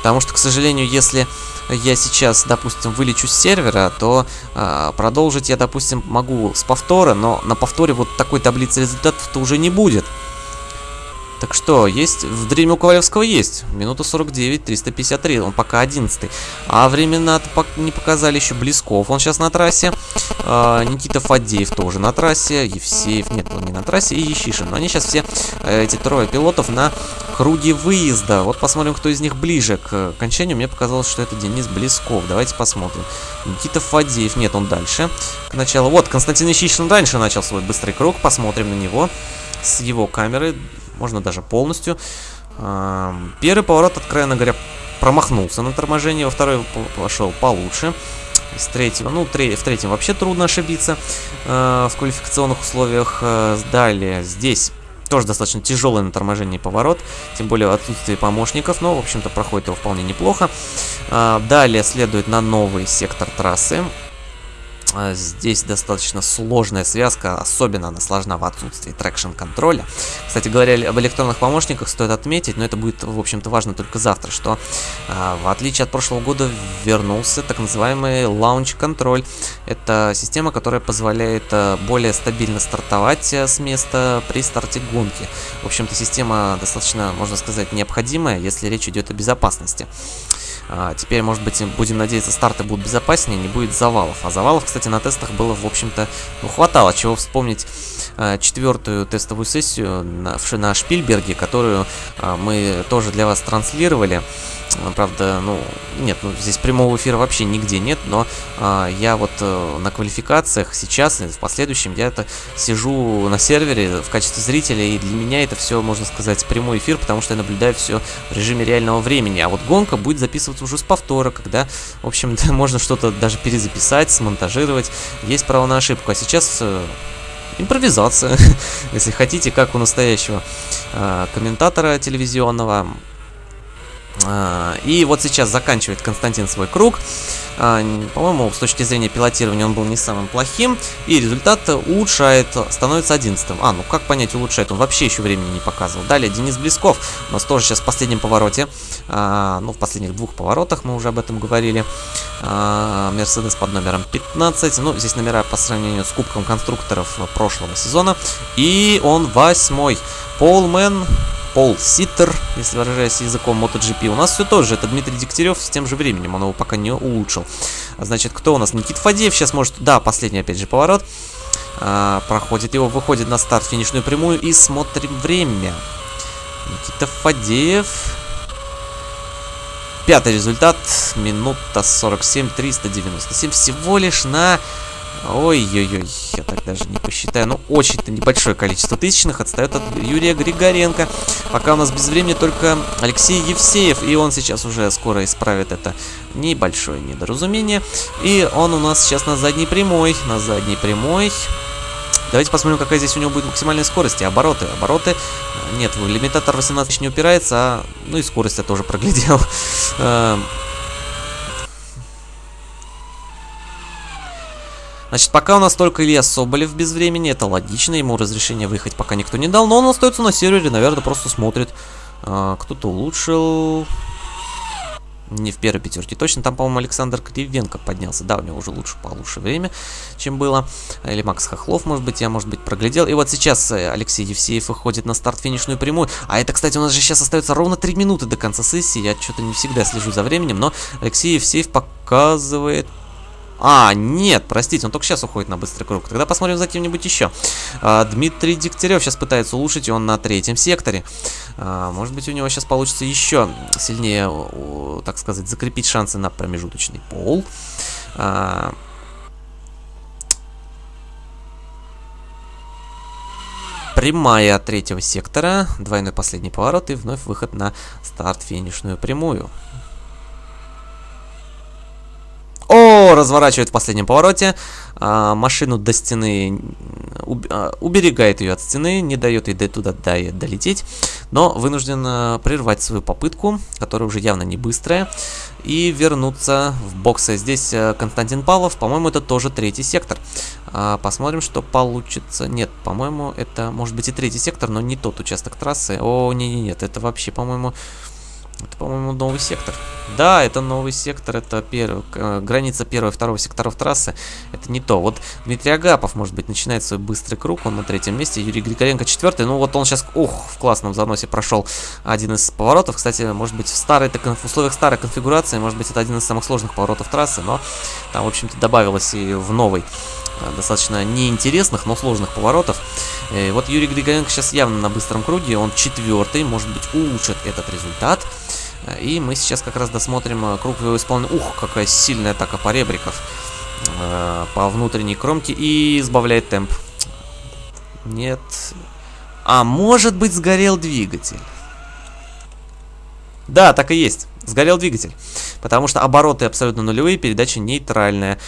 Потому что, к сожалению, если я сейчас, допустим, вылечу с сервера, то э, продолжить я, допустим, могу с повтора, но на повторе вот такой таблицы результатов-то уже не будет. Так что, есть, в дрейме у Ковалевского есть. Минута 49, 353, он пока 11 А времена не показали еще Близков, он сейчас на трассе. А, Никита Фадеев тоже на трассе. Евсеев, нет, он не на трассе. И Ещишин. Но они сейчас все, э, эти трое пилотов, на круге выезда. Вот посмотрим, кто из них ближе к окончанию. Мне показалось, что это Денис Близков. Давайте посмотрим. Никита Фадеев, нет, он дальше. К началу. Вот, Константин Ещишин раньше начал свой быстрый круг. Посмотрим на него с его камеры можно даже полностью. Первый поворот, откровенно говоря, промахнулся на торможении, во второй пошел получше. Из третьего, ну, в третьем вообще трудно ошибиться э, в квалификационных условиях. Э, далее, здесь тоже достаточно тяжелый на торможении поворот, тем более отсутствие помощников, но, в общем-то, проходит его вполне неплохо. Э, далее следует на новый сектор трассы. А, здесь достаточно сложная связка, особенно она сложна в отсутствии traction контроля. Кстати говоря, об электронных помощниках стоит отметить, но это будет, в общем-то, важно только завтра, что а, в отличие от прошлого года вернулся так называемый лаунч контроль. Это система, которая позволяет а, более стабильно стартовать с места при старте гонки. В общем-то, система достаточно, можно сказать, необходимая, если речь идет о безопасности. А, теперь, может быть, будем надеяться, старты будут безопаснее, не будет завалов. А завалов, кстати, на тестах было, в общем-то, ну, хватало. Чего вспомнить а, четвертую тестовую сессию на, на Шпильберге, которую а, мы тоже для вас транслировали. Правда, ну, нет, ну, здесь прямого эфира вообще нигде нет, но а, я вот а, на квалификациях сейчас, в последующем, я это сижу на сервере в качестве зрителя, и для меня это все, можно сказать, прямой эфир, потому что я наблюдаю все в режиме реального времени, а вот гонка будет записываться уже с повтора, когда, в общем-то, можно что-то даже перезаписать, смонтажировать, есть право на ошибку, а сейчас... Э, импровизация, если хотите, как у настоящего э, комментатора телевизионного. А, и вот сейчас заканчивает Константин свой круг. А, по-моему, с точки зрения пилотирования он был не самым плохим. И результат улучшает, становится 11 А, ну как понять улучшает? Он вообще еще времени не показывал. Далее Денис Близков. У нас тоже сейчас в последнем повороте. А, ну, в последних двух поворотах мы уже об этом говорили. Мерседес под номером 15. Ну, здесь номера по сравнению с Кубком конструкторов прошлого сезона. И он восьмой. Полмен Пол Ситтер, если выражаясь языком MotoGP. У нас все тоже. Это Дмитрий Дегтярев с тем же временем. Он его пока не улучшил. Значит, кто у нас? Никит Фадеев сейчас может... Да, последний опять же поворот. А, проходит его, выходит на старт, финишную прямую и смотрим время. Никита Фадеев. Пятый результат. Минута 47, 397. Всего лишь на Ой-ой-ой, я так даже не посчитаю. Ну, очень-то небольшое количество тысячных отстает от Юрия Григоренко. Пока у нас без времени только Алексей Евсеев, и он сейчас уже скоро исправит это небольшое недоразумение. И он у нас сейчас на задней прямой, на задней прямой. Давайте посмотрим, какая здесь у него будет максимальная скорость и обороты. Обороты... Нет, лимитатор 18 не упирается, а... Ну и скорость я тоже проглядел. Значит, пока у нас только Илья Соболев без времени, это логично, ему разрешение выехать пока никто не дал, но он остается на сервере, наверное, просто смотрит. А, Кто-то улучшил... Не в первой пятерке. Точно там, по-моему, Александр Кривенко поднялся. Да, у него уже лучше, получше время, чем было. Или Макс Хохлов, может быть, я, может быть, проглядел. И вот сейчас э, Алексей Евсеев выходит на старт-финишную прямую. А это, кстати, у нас же сейчас остается ровно 3 минуты до конца сессии. Я что-то не всегда слежу за временем, но Алексей Евсеев показывает а, нет, простите, он только сейчас уходит на быстрый круг. Тогда посмотрим за кем-нибудь еще. А, Дмитрий Дегтярев сейчас пытается улучшить, он на третьем секторе. А, может быть, у него сейчас получится еще сильнее, так сказать, закрепить шансы на промежуточный пол. А, прямая третьего сектора, двойной последний поворот и вновь выход на старт-финишную прямую. О, разворачивает в последнем повороте. А, машину до стены, уб, а, уберегает ее от стены, не дает ей до туда до, долететь. Но вынужден а, прервать свою попытку, которая уже явно не быстрая, и вернуться в боксы. Здесь а, Константин Павлов, по-моему, это тоже третий сектор. А, посмотрим, что получится. Нет, по-моему, это может быть и третий сектор, но не тот участок трассы. О, не-не-нет, это вообще, по-моему... Это, по-моему, новый сектор. Да, это новый сектор, это пер... э, граница первого и второго секторов трассы. Это не то. Вот Дмитрий Агапов, может быть, начинает свой быстрый круг, он на третьем месте. Юрий Григоренко четвертый. Ну вот он сейчас, ух, в классном заносе прошел один из поворотов. Кстати, может быть, в, старой, так, в условиях старой конфигурации, может быть, это один из самых сложных поворотов трассы, но там, в общем-то, добавилось и в новый э, достаточно неинтересных, но сложных поворотов. И вот Юрий Григоренко сейчас явно на быстром круге, он четвертый, может быть, улучшит этот результат. И мы сейчас как раз досмотрим э, круг его исполнения. Ух, какая сильная атака по ребриков. Э, по внутренней кромке и избавляет темп. Нет. А может быть сгорел двигатель. Да, так и есть. Сгорел двигатель. Потому что обороты абсолютно нулевые, передача нейтральная.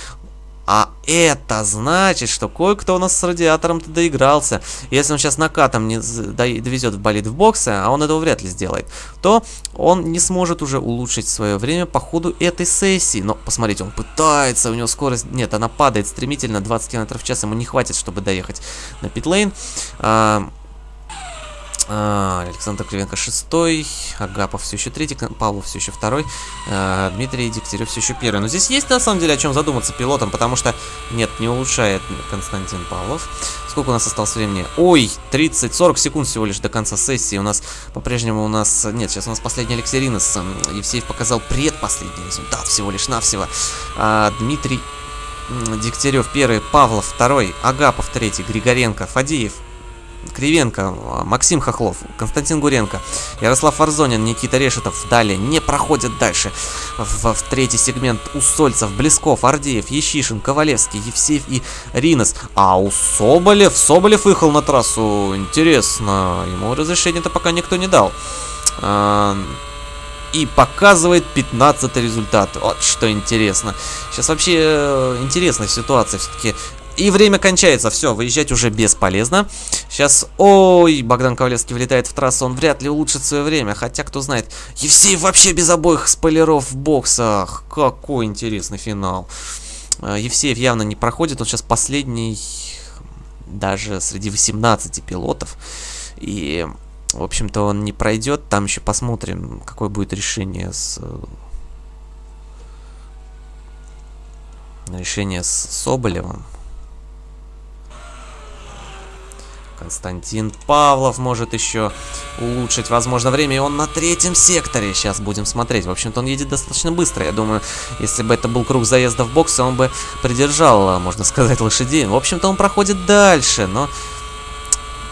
А это значит, что кое-кто у нас с радиатором-то доигрался. Если он сейчас накатом не довезет в болид в боксы, а он этого вряд ли сделает, то он не сможет уже улучшить свое время по ходу этой сессии. Но посмотрите, он пытается, у него скорость... Нет, она падает стремительно, 20 км в час ему не хватит, чтобы доехать на питлейн. А, а, Александр Кривенко шестой, Агапов все еще третий, Павлов все еще второй, а, Дмитрий Дегтярев все еще первый. Но здесь есть на самом деле о чем задуматься пилотом, потому что нет, не улучшает Константин Павлов. Сколько у нас осталось времени? Ой, 30-40 секунд всего лишь до конца сессии. У нас по-прежнему у нас... Нет, сейчас у нас последний Алексей Ринос. Евсеев показал предпоследний результат всего лишь навсего. А, Дмитрий Дегтярев первый, Павлов второй, Агапов третий, Григоренко, Фадеев Кривенко, Максим Хохлов, Константин Гуренко, Ярослав Варзонин, Никита Решетов далее не проходят дальше. В, в третий сегмент Усольцев, Блесков, Ардеев, Ещишин, Ковалевский, Евсеев и Ринос. А у Соболев, Соболев выехал на трассу, интересно, ему разрешение-то пока никто не дал. А, и показывает 15 результат. Вот что интересно. Сейчас вообще э, интересная ситуация. Все-таки и время кончается, все, выезжать уже бесполезно. Сейчас, ой, Богдан Ковалевский влетает в трассу, он вряд ли улучшит свое время. Хотя, кто знает, Евсеев вообще без обоих спойлеров в боксах. Какой интересный финал. Э, Евсеев явно не проходит, он сейчас последний даже среди 18 пилотов. И, в общем-то, он не пройдет. Там еще посмотрим, какое будет решение с... Решение с Соболевым. Константин Павлов может еще улучшить, возможно, время. И он на третьем секторе. Сейчас будем смотреть. В общем-то, он едет достаточно быстро. Я думаю, если бы это был круг заезда в боксы, он бы придержал, можно сказать, лошадей. В общем-то, он проходит дальше, но...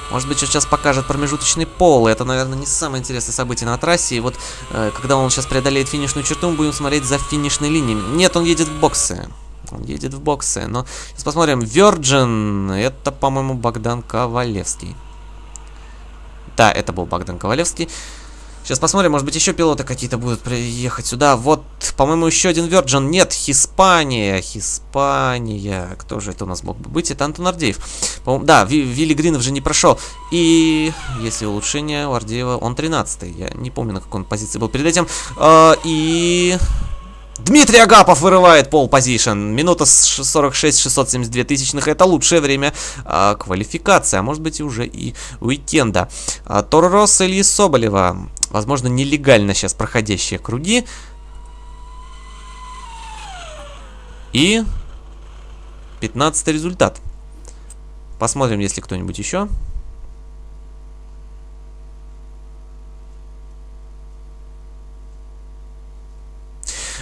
Может быть, сейчас покажет промежуточный пол. Это, наверное, не самое интересное событие на трассе. И вот, э, когда он сейчас преодолеет финишную черту, мы будем смотреть за финишной линией. Нет, он едет в боксы. Он едет в боксы. Но сейчас посмотрим. Virgin. Это, по-моему, Богдан Ковалевский. Да, это был Богдан Ковалевский. Сейчас посмотрим, может быть, еще пилоты какие-то будут приехать сюда. Вот, по-моему, еще один Virgin. Нет, Хиспания. Хиспания. Кто же это у нас мог бы быть? Это Антон Ардеев. Да, Вилли Гринов же не прошел. И если улучшение у Ардеева, он 13 -й. Я не помню, на какой он позиции был перед этим. А, и... Дмитрий Агапов вырывает пол позишн. Минута 46 672 тысячных. Это лучшее время а, квалификации. А может быть и уже и уикенда. А, Торрос Ильи Соболева. Возможно, нелегально сейчас проходящие круги. И 15 результат. Посмотрим, если кто-нибудь еще.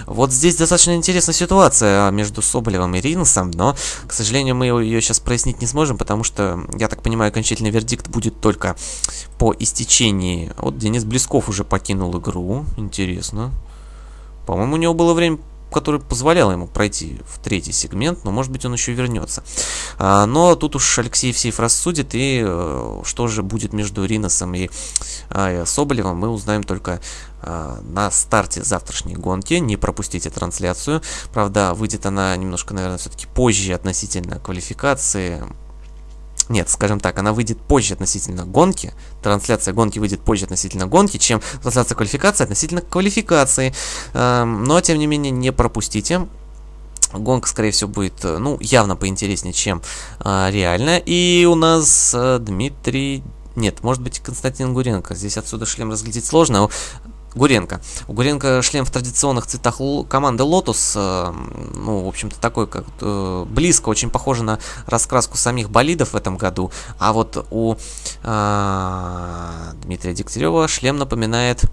Вот здесь достаточно интересная ситуация между Соболевым и Ринсом, но, к сожалению, мы ее сейчас прояснить не сможем, потому что, я так понимаю, окончательный вердикт будет только по истечении. Вот Денис Блесков уже покинул игру, интересно. По-моему, у него было время который позволял ему пройти в третий сегмент, но может быть он еще вернется. А, но тут уж Алексей Евсеев рассудит, и э, что же будет между Риносом и э, Соболевым, мы узнаем только э, на старте завтрашней гонки. Не пропустите трансляцию. Правда, выйдет она немножко, наверное, все-таки позже относительно квалификации. Нет, скажем так, она выйдет позже относительно гонки. Трансляция гонки выйдет позже относительно гонки, чем трансляция квалификации относительно квалификации. Эм, но, тем не менее, не пропустите. Гонка, скорее всего, будет, э, ну, явно поинтереснее, чем э, реально. И у нас э, Дмитрий... Нет, может быть, Константин Гуренко. Здесь отсюда шлем разглядеть сложно. Гуренко. У Гуренко шлем в традиционных цветах команды Lotus, э, ну, в общем-то, такой, как э, близко, очень похоже на раскраску самих болидов в этом году. А вот у э, Дмитрия Дегтярева шлем напоминает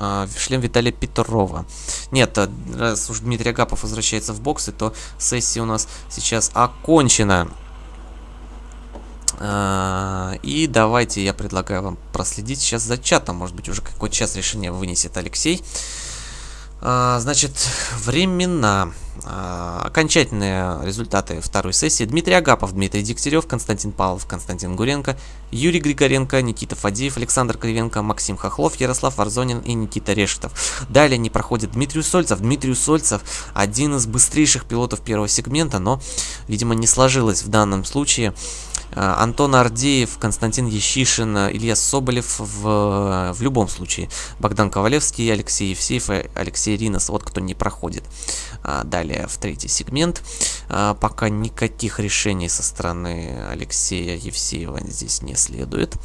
э, шлем Виталия Петрова. Нет, раз уж Дмитрий Агапов возвращается в боксы, то сессия у нас сейчас окончена. А, и давайте я предлагаю вам проследить сейчас за чатом. Может быть, уже какой час решение вынесет Алексей. А, значит, времена. Окончательные результаты второй сессии. Дмитрий Агапов, Дмитрий Дегтярев, Константин Павлов, Константин Гуренко, Юрий Григоренко, Никита Фадеев, Александр Кривенко, Максим Хохлов, Ярослав Варзонин и Никита Решетов. Далее не проходит Дмитрий Сольцев. Дмитрий Сольцев один из быстрейших пилотов первого сегмента, но, видимо, не сложилось в данном случае. Э, Антон Ардеев, Константин Ещишин, Илья Соболев в, в любом случае. Богдан Ковалевский, Алексей Евсеев и Алексей Ринос. Вот кто не проходит. А, далее в третий сегмент. А, пока никаких решений со стороны Алексея Евсеева здесь не следует.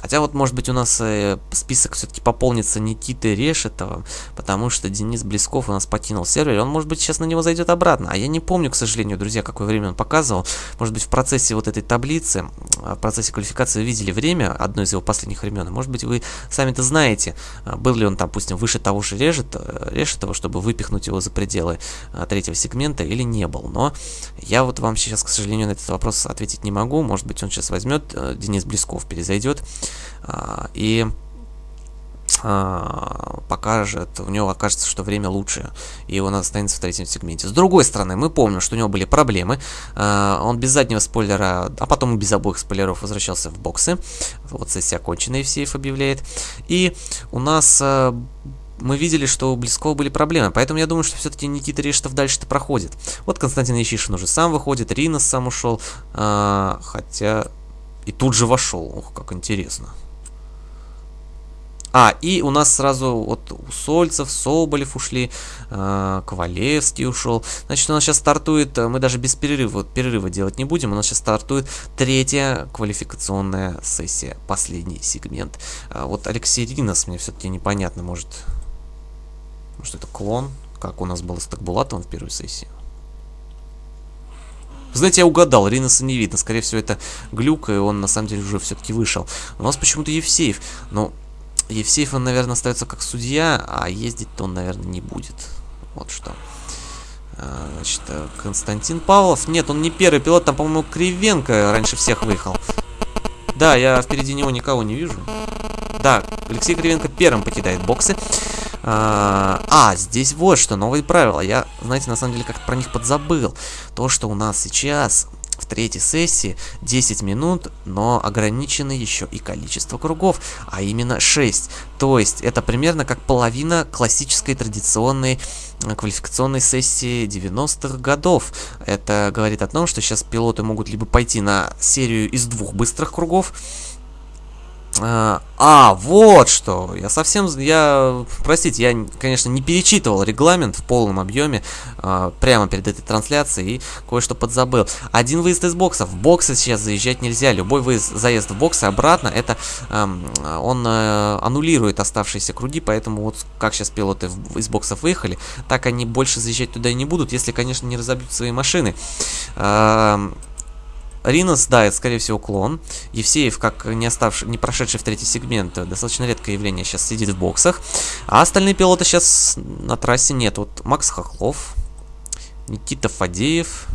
Хотя вот может быть у нас э, список все-таки пополнится Никиты Решетова, потому что Денис Блесков у нас покинул сервер. Он может быть сейчас на него зайдет обратно. А я не помню, к сожалению, друзья, какое время он показывал. Может быть в процессе вот этой таблицы, в процессе квалификации видели время, одно из его последних времен. Может быть вы сами-то знаете, был ли он, допустим, выше того же Решетова, Решетова, чтобы выпихнуть его за пределы а, третьего сегмента или не был. Но я вот вам сейчас, к сожалению, на этот вопрос ответить не могу. Может быть, он сейчас возьмет, э, Денис Блесков перезайдет а, и а, покажет, у него окажется, что время лучше, и он останется в третьем сегменте. С другой стороны, мы помним, что у него были проблемы, он без заднего спойлера, а потом и без обоих спойлеров возвращался в боксы, вот сессия окончена, Евсеев объявляет, и у нас э, мы видели, что у Близкого были проблемы, поэтому я думаю, что все-таки Никита Решетов дальше-то проходит. Вот Константин Ящишин уже сам выходит, Ринос сам ушел, а, хотя и тут же вошел, ох, как интересно. А, и у нас сразу вот у Сольцев, Соболев ушли, э, Ковалевский ушел. Значит, у нас сейчас стартует, мы даже без перерыва, вот, перерыва делать не будем, у нас сейчас стартует третья квалификационная сессия, последний сегмент. А, вот Алексей Ринос мне все-таки непонятно, может, может это клон, как у нас было с Такбулатовым в первой сессии. Знаете, я угадал, Риноса не видно. Скорее всего, это глюк, и он на самом деле уже все-таки вышел. У нас почему-то Евсеев. Но Евсеев, он, наверное, остается как судья, а ездить-то он, наверное, не будет. Вот что. А, значит, э, Константин Павлов. Нет, он не первый пилот, там, по-моему, Кривенко раньше всех выехал. Да, я впереди него никого не вижу. Да, Алексей Кривенко первым покидает боксы. А, а, здесь вот что, новые правила. Я, знаете, на самом деле как-то про них подзабыл. То, что у нас сейчас в третьей сессии 10 минут, но ограничено еще и количество кругов, а именно 6. То есть это примерно как половина классической традиционной э, квалификационной сессии 90-х годов. Это говорит о том, что сейчас пилоты могут либо пойти на серию из двух быстрых кругов, а, а, вот что. Я совсем... Я... Простите, я, конечно, не перечитывал регламент в полном объеме а, прямо перед этой трансляцией и кое-что подзабыл. Один выезд из бокса. В боксы сейчас заезжать нельзя. Любой выезд, заезд в боксы обратно, это... Эм, он э, аннулирует оставшиеся круги, поэтому вот как сейчас пилоты в, из боксов выехали, так они больше заезжать туда и не будут, если, конечно, не разобьют свои машины. Эм, Ринос, да, это скорее всего клон. Евсеев, как не оставший, не прошедший в третий сегмент, достаточно редкое явление, сейчас сидит в боксах. А остальные пилоты сейчас на трассе нет. Вот Макс Хохлов, Никита Фадеев.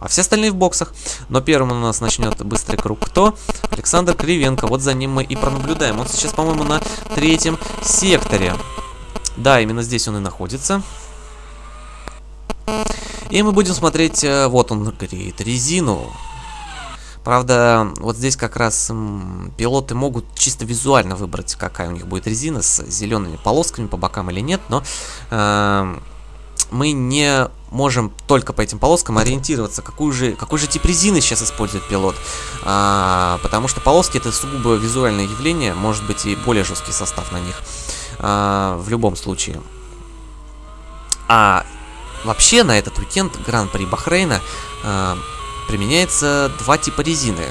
А все остальные в боксах. Но первым у нас начнет быстрый круг кто? Александр Кривенко. Вот за ним мы и пронаблюдаем. Он сейчас, по-моему, на третьем секторе. Да, именно здесь он и находится. И мы будем смотреть, э, вот он греет резину. Правда, вот здесь как раз пилоты могут чисто визуально выбрать, какая у них будет резина, с зелеными полосками по бокам или нет, но э, мы не можем только по этим полоскам ориентироваться, какую же, какой же тип резины сейчас использует пилот. А, потому что полоски это сугубо визуальное явление, может быть и более жесткий состав на них. А, в любом случае. А Вообще на этот уикенд Гран-при Бахрейна э, применяется два типа резины.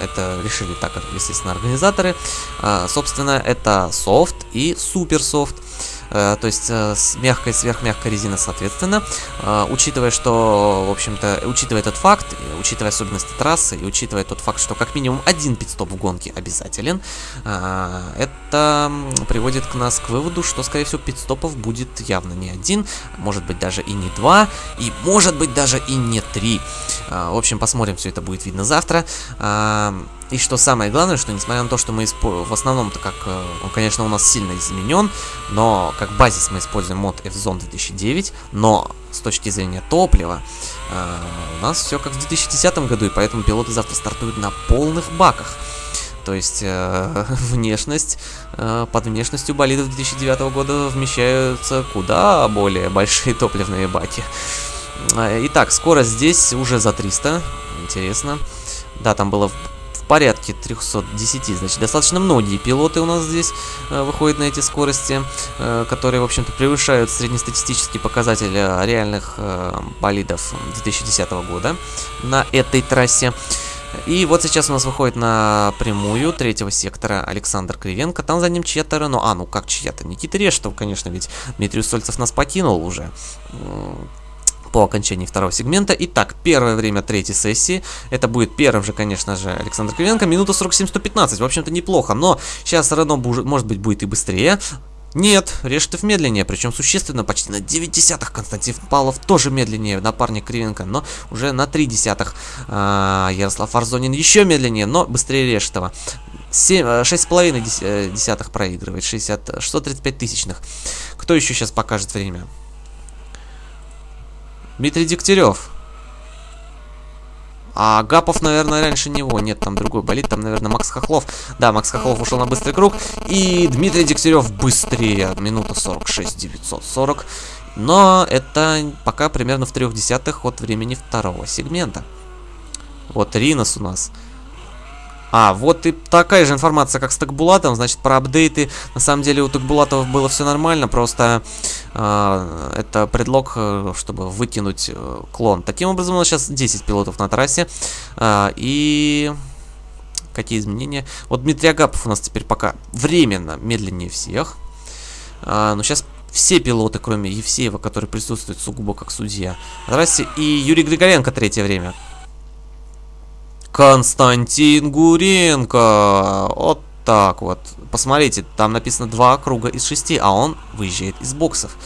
это решили так, естественно, организаторы. А, собственно, это софт и суперсофт. Э, то есть э, с мягкой сверхмягкой резины соответственно. Э, учитывая, что, в общем-то, учитывая этот факт, учитывая особенности трассы и учитывая тот факт, что как минимум один пидстоп в гонке обязателен, это приводит к нас к выводу, что, скорее всего, пидстопов будет явно не один, может быть даже и не два, и может быть даже и не три. В общем, посмотрим, все это будет видно завтра. И что самое главное, что несмотря на то, что мы в основном-то как, э, он, конечно, у нас сильно изменен, но как базис мы используем мод F-Zone 2009, но с точки зрения топлива э, у нас все как в 2010 году, и поэтому пилоты завтра стартуют на полных баках. То есть э, внешность, э, под внешностью болидов 2009 года вмещаются куда более большие топливные баки. Э, итак, скорость здесь уже за 300, интересно. Да, там было порядке 310. Значит, достаточно многие пилоты у нас здесь э, выходят на эти скорости, э, которые, в общем-то, превышают среднестатистический показатель реальных э, болидов 2010 года на этой трассе. И вот сейчас у нас выходит на прямую третьего сектора Александр Кривенко. Там за ним чья-то Рено. А, ну как чья-то? Никита Рештов, конечно, ведь Дмитрий Сольцев нас покинул уже по окончании второго сегмента. Итак, первое время третьей сессии. Это будет первым же, конечно же, Александр Кривенко. Минута 47-115. В общем-то, неплохо. Но сейчас Рено, может быть, будет и быстрее. Нет, Рештов медленнее, причем существенно, почти на 9 десятых. Константин Павлов тоже медленнее, напарник Кривенко, но уже на 3 десятых. А, Ярослав Арзонин еще медленнее, но быстрее Рештова. 6,5 э, десятых проигрывает, 60, 635 тысячных. Кто еще сейчас покажет время? Дмитрий Дегтярев. А Гапов, наверное, раньше него. Нет, там другой болит. Там, наверное, Макс Хохлов. Да, Макс Хохлов ушел на быстрый круг. И Дмитрий Дегтярев быстрее. Минута 46, 940. Но это пока примерно в трех десятых от времени второго сегмента. Вот Ринос у нас а, вот и такая же информация, как с Такбулатом, значит, про апдейты. На самом деле у Такбулатов было все нормально, просто э, это предлог, э, чтобы вытянуть э, клон. Таким образом, у нас сейчас 10 пилотов на трассе. Э, и... Какие изменения? Вот Дмитрий Агапов у нас теперь пока временно медленнее всех. А, но сейчас все пилоты, кроме Евсеева, который присутствует сугубо как судья. Здрасте. И Юрий Григоренко третье время. Константин Гуренко. Вот так вот. Посмотрите, там написано два круга из шести, а он выезжает из боксов.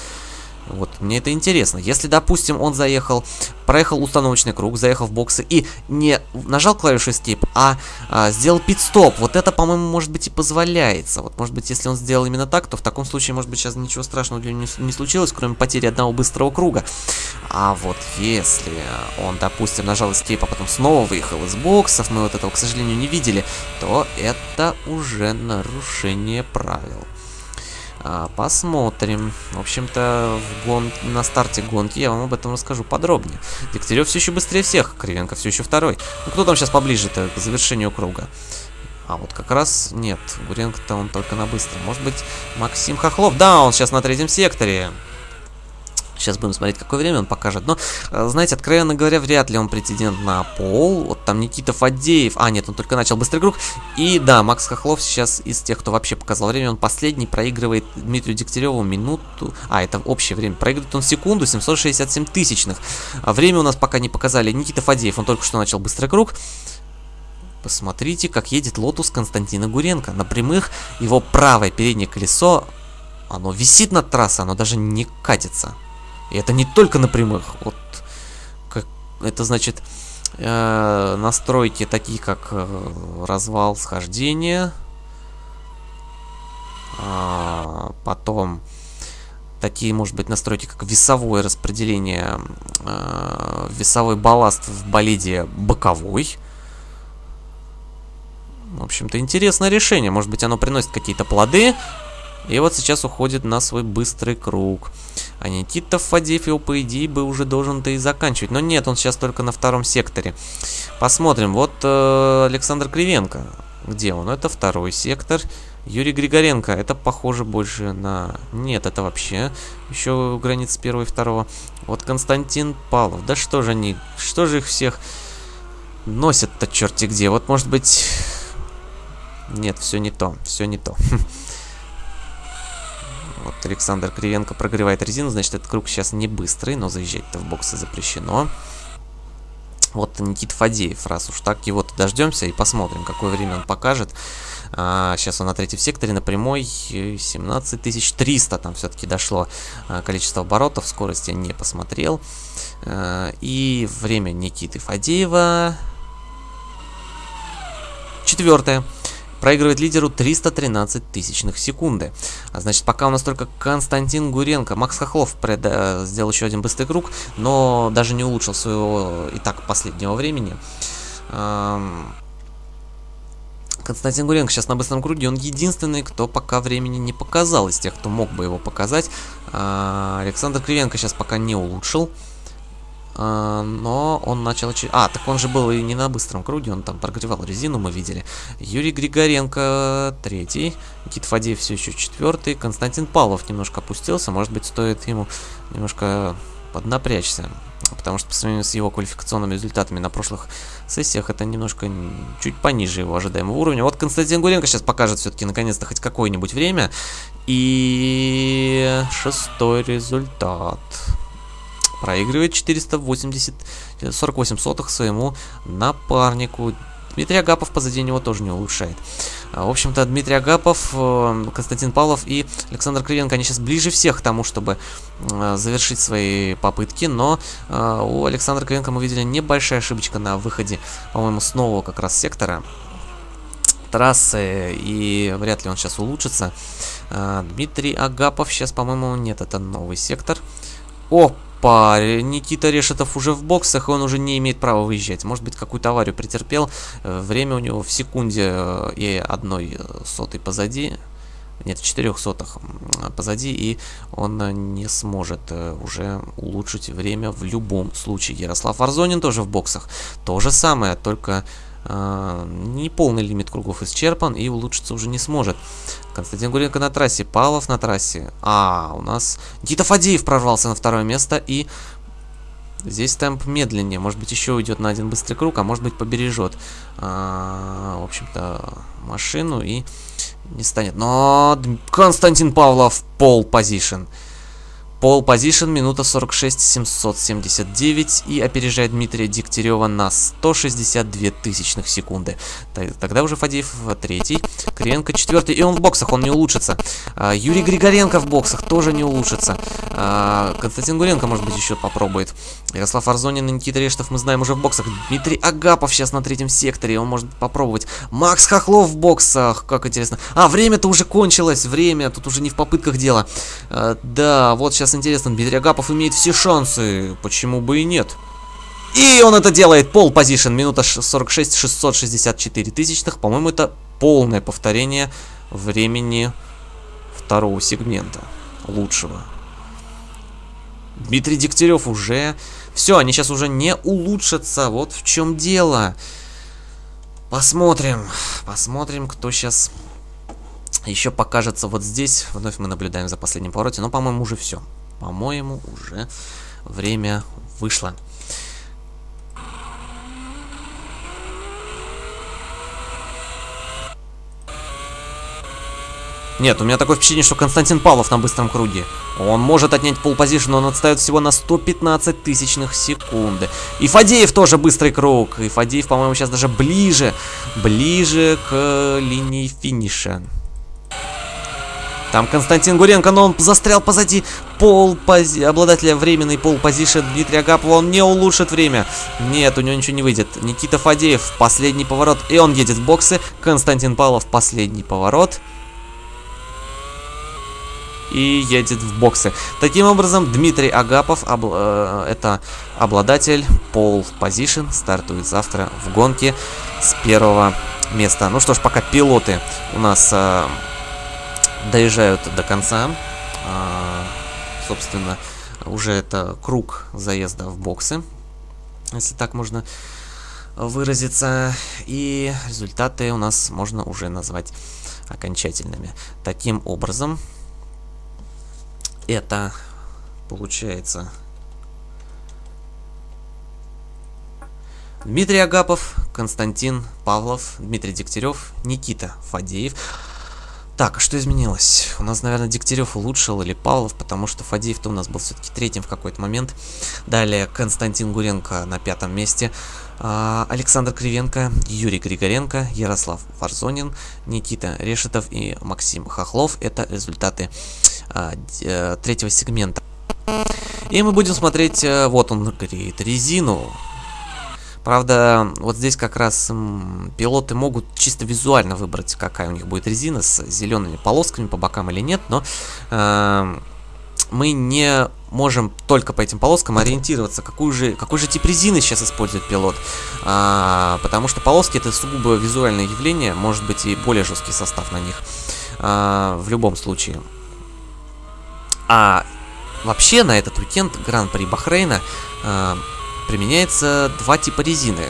Вот, мне это интересно. Если, допустим, он заехал, проехал установочный круг, заехал в боксы и не нажал клавишу Escape, а, а сделал пит-стоп, вот это, по-моему, может быть и позволяется. Вот, может быть, если он сделал именно так, то в таком случае, может быть, сейчас ничего страшного для него не, не случилось, кроме потери одного быстрого круга. А вот если он, допустим, нажал Escape, а потом снова выехал из боксов, мы вот этого, к сожалению, не видели, то это уже нарушение правил. А, посмотрим. В общем-то, гон... на старте гонки я вам об этом расскажу подробнее. Дегтярев все еще быстрее всех, Кривенко все еще второй. Ну, кто там сейчас поближе-то к завершению круга? А вот как раз нет, Гуренко-то он только на быстром. Может быть, Максим Хохлов? Да, он сейчас на третьем секторе. Сейчас будем смотреть, какое время он покажет. Но, э, знаете, откровенно говоря, вряд ли он претендент на пол. Вот там Никита Фадеев. А, нет, он только начал быстрый круг. И да, Макс Хохлов сейчас из тех, кто вообще показал время, он последний проигрывает Дмитрию Дегтяреву минуту. А, это общее время. Проигрывает он секунду 767 тысячных. А время у нас пока не показали. Никита Фадеев, он только что начал быстрый круг. Посмотрите, как едет Лотус Константина Гуренко. На прямых его правое переднее колесо, оно висит над трассой, оно даже не катится. И это не только на прямых. Вот как, это значит э, настройки такие как э, развал схождения. А, потом такие, может быть, настройки, как весовое распределение, э, весовой балласт в болиде боковой. В общем-то, интересное решение. Может быть, оно приносит какие-то плоды. И вот сейчас уходит на свой быстрый круг. А Никита Фадеев по идее, бы уже должен-то и заканчивать. Но нет, он сейчас только на втором секторе. Посмотрим. Вот э, Александр Кривенко. Где он? Это второй сектор. Юрий Григоренко. Это похоже больше на... Нет, это вообще еще границ первого и второго. Вот Константин Павлов. Да что же они... Что же их всех носят-то черти где. Вот, может быть... Нет, все не то, все не то. Вот Александр Кривенко прогревает резину, значит, этот круг сейчас не быстрый, но заезжать-то в боксы запрещено. Вот Никит Фадеев, раз уж так, его-то дождемся и посмотрим, какое время он покажет. А, сейчас он на третьем секторе, на прямой 17300 там все-таки дошло а, количество оборотов, скорость я не посмотрел. А, и время Никиты Фадеева... Четвертое. Проигрывает лидеру 313 тысячных секунды. А значит, пока у нас только Константин Гуренко. Макс Хохлов пред, э, сделал еще один быстрый круг, но даже не улучшил своего и так последнего времени. Эм... Константин Гуренко сейчас на быстром круге, он единственный, кто пока времени не показал из тех, кто мог бы его показать. А, Александр Кривенко сейчас пока не улучшил. А, но он начал... А, так он же был и не на быстром круге, он там прогревал резину, мы видели. Юрий Григоренко третий, Никит Фадеев все еще четвертый, Константин Павлов немножко опустился, может быть стоит ему немножко поднапрячься. Потому что по сравнению с его квалификационными результатами на прошлых сессиях это немножко чуть пониже его ожидаемого уровня. Вот Константин Гуренко сейчас покажет все-таки наконец-то хоть какое-нибудь время. И шестой результат проигрывает 480 48 сотых своему напарнику. Дмитрий Агапов позади него тоже не улучшает. А, в общем-то, Дмитрий Агапов, э, Константин Павлов и Александр Кривенко, они сейчас ближе всех к тому, чтобы э, завершить свои попытки, но э, у Александра Кривенко мы видели небольшая ошибочка на выходе, по-моему, с нового как раз сектора трассы, и вряд ли он сейчас улучшится. Дмитрий Агапов сейчас, по-моему, нет, это новый сектор. О, паре. Никита Решетов уже в боксах, и он уже не имеет права выезжать. Может быть, какую-то аварию претерпел. Э, время у него в секунде э, и одной э, сотой позади. Нет, в четырех сотах позади, и он не сможет уже улучшить время в любом случае. Ярослав Арзонин тоже в боксах. То же самое, только не полный лимит кругов исчерпан, и улучшиться уже не сможет. Константин Гуренко на трассе, Павлов на трассе. А, у нас Никита Фадеев прорвался на второе место и здесь темп медленнее. Может быть еще уйдет на один быстрый круг, а может быть побережет, а, в общем-то, машину и не станет. Но Константин Павлов пол позишн. Пол позишн, минута 46 779 и опережает Дмитрия Дегтярева на 162 тысячных секунды. Тогда уже Фадеев третий, Кривенко четвертый, и он в боксах, он не улучшится. А, Юрий Григоренко в боксах тоже не улучшится. А, Константин Гуренко, может быть, еще попробует. Ярослав Арзонин и Никита Рештов мы знаем уже в боксах. Дмитрий Агапов сейчас на третьем секторе, он может попробовать. Макс Хохлов в боксах, как интересно. А, время-то уже кончилось, время, тут уже не в попытках дело. А, да, вот сейчас интересно, Дмитрий Агапов имеет все шансы, почему бы и нет. И он это делает, пол позишн, минута 46, 664 тысячных, по-моему, это полное повторение времени второго сегмента, лучшего. Дмитрий Дегтярев уже... Все, они сейчас уже не улучшатся, вот в чем дело. Посмотрим, посмотрим, кто сейчас еще покажется вот здесь. Вновь мы наблюдаем за последним повороте, но, по-моему, уже все. По-моему, уже время вышло. Нет, у меня такое впечатление, что Константин Павлов на быстром круге. Он может отнять пол позишн, но он отстает всего на 115 тысячных секунды. И Фадеев тоже быстрый круг. И Фадеев, по-моему, сейчас даже ближе, ближе к линии финиша. Там Константин Гуренко, но он застрял позади пол пози... обладателя временной пол позишн Дмитрия Агапова. Он не улучшит время. Нет, у него ничего не выйдет. Никита Фадеев, последний поворот. И он едет в боксы. Константин Павлов, последний поворот и едет в боксы. Таким образом, Дмитрий Агапов, обл э, это обладатель пол позишн, стартует завтра в гонке с первого места. Ну что ж, пока пилоты у нас э, доезжают до конца. А, собственно, уже это круг заезда в боксы, если так можно выразиться. И результаты у нас можно уже назвать окончательными. Таким образом, это получается Дмитрий Агапов, Константин Павлов, Дмитрий Дегтярев, Никита Фадеев. Так, а что изменилось? У нас, наверное, Дегтярев улучшил или Павлов, потому что Фадеев-то у нас был все-таки третьим в какой-то момент. Далее Константин Гуренко на пятом месте. А, Александр Кривенко, Юрий Григоренко, Ярослав Варзонин, Никита Решетов и Максим Хохлов. Это результаты а, э, третьего сегмента. И мы будем смотреть, э, вот он говорит, резину. Правда, вот здесь как раз м, пилоты могут чисто визуально выбрать, какая у них будет резина с зелеными полосками по бокам или нет, но э, мы не можем только по этим полоскам ориентироваться, какую же, какой же тип резины сейчас использует пилот. А, потому что полоски это сугубо визуальное явление, может быть и более жесткий состав на них. А, в любом случае. А вообще на этот уикенд Гран-при Бахрейна а, применяется два типа резины.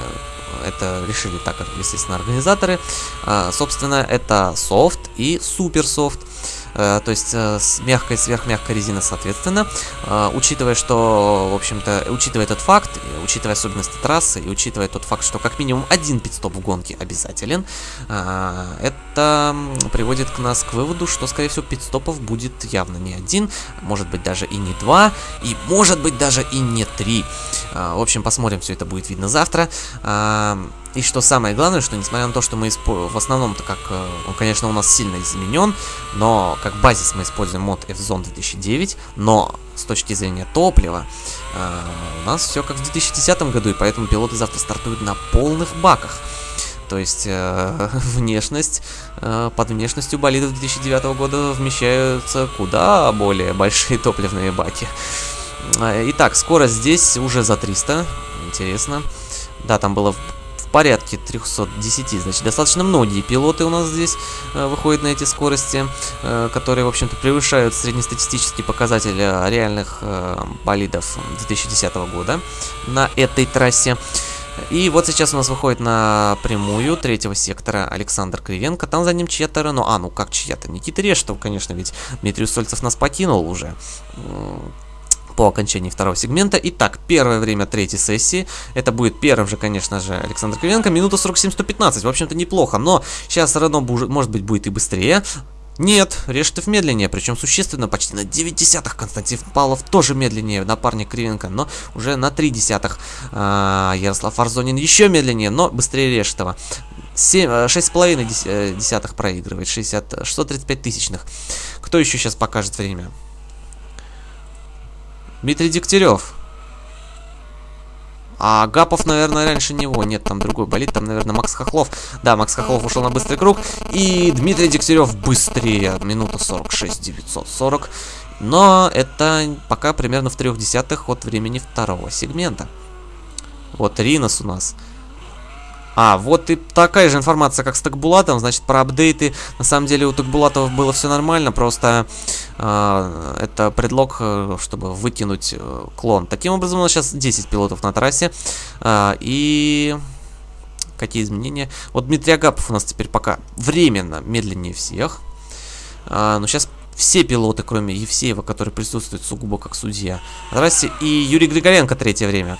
Это решили так, естественно, организаторы. А, собственно, это софт и супер софт. Э, то есть э, с мягкой сверхмягкой резины соответственно. Э, учитывая, что, в общем-то, учитывая этот факт, учитывая особенности трассы и учитывая тот факт, что как минимум один пидстоп в гонке обязателен, это приводит к нас к выводу, что, скорее всего, пидстопов будет явно не один, может быть даже и не два, и может быть даже и не три. В общем, посмотрим, все это будет видно завтра. И что самое главное, что несмотря на то, что мы в основном-то как, э, он, конечно, у нас сильно изменен, но как базис мы используем мод F-Zone 2009, но с точки зрения топлива э, у нас все как в 2010 году, и поэтому пилоты завтра стартуют на полных баках. То есть э, внешность, э, под внешностью болидов 2009 года вмещаются куда более большие топливные баки. Э, итак, скорость здесь уже за 300, интересно. Да, там было порядке 310. Значит, достаточно многие пилоты у нас здесь э, выходят на эти скорости, э, которые, в общем-то, превышают среднестатистический показатель реальных э, болидов 2010 года на этой трассе. И вот сейчас у нас выходит на прямую третьего сектора Александр Кривенко. Там за ним чья-то Рено. А, ну как чья-то? Никита Рештов, конечно, ведь Дмитрий Сольцев нас покинул уже по окончании второго сегмента. Итак, первое время третьей сессии. Это будет первым же, конечно же, Александр Кривенко. Минута 47-115. В общем-то, неплохо. Но сейчас Рено, может быть, будет и быстрее. Нет, Рештов медленнее, причем существенно, почти на 9 десятых. Константин Павлов тоже медленнее, напарник Кривенко, но уже на 3 десятых. А, Ярослав Арзонин еще медленнее, но быстрее Рештова. 6,5 э, десятых проигрывает, 60, 635 тысячных. Кто еще сейчас покажет время? Дмитрий Дегтярев. А Гапов, наверное, раньше него. Нет, там другой болит. Там, наверное, Макс Хохлов. Да, Макс Хохлов ушел на быстрый круг. И Дмитрий Дегтярев быстрее. Минута 46, 940. Но это пока примерно в трех десятых от времени второго сегмента. Вот Ринос у нас а, вот и такая же информация, как с Такбулатом, значит, про апдейты. На самом деле у Такбулатов было все нормально, просто э, это предлог, э, чтобы выкинуть э, клон. Таким образом, у нас сейчас 10 пилотов на трассе. Э, и... Какие изменения? Вот Дмитрий Агапов у нас теперь пока временно медленнее всех. А, но сейчас все пилоты, кроме Евсеева, который присутствует сугубо как судья. Здрасте. И Юрий Григоренко третье время.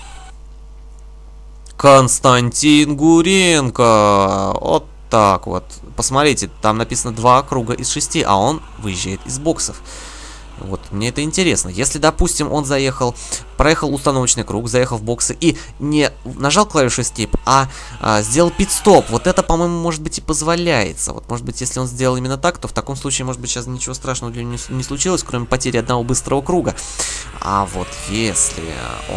Константин Гуренко. Вот так вот. Посмотрите, там написано два круга из шести, а он выезжает из боксов. Вот, мне это интересно. Если, допустим, он заехал, проехал установочный круг, заехал в боксы и не нажал клавишу Escape, а, а сделал пит-стоп, вот это, по-моему, может быть и позволяется. Вот, может быть, если он сделал именно так, то в таком случае, может быть, сейчас ничего страшного для него не, не случилось, кроме потери одного быстрого круга. А вот если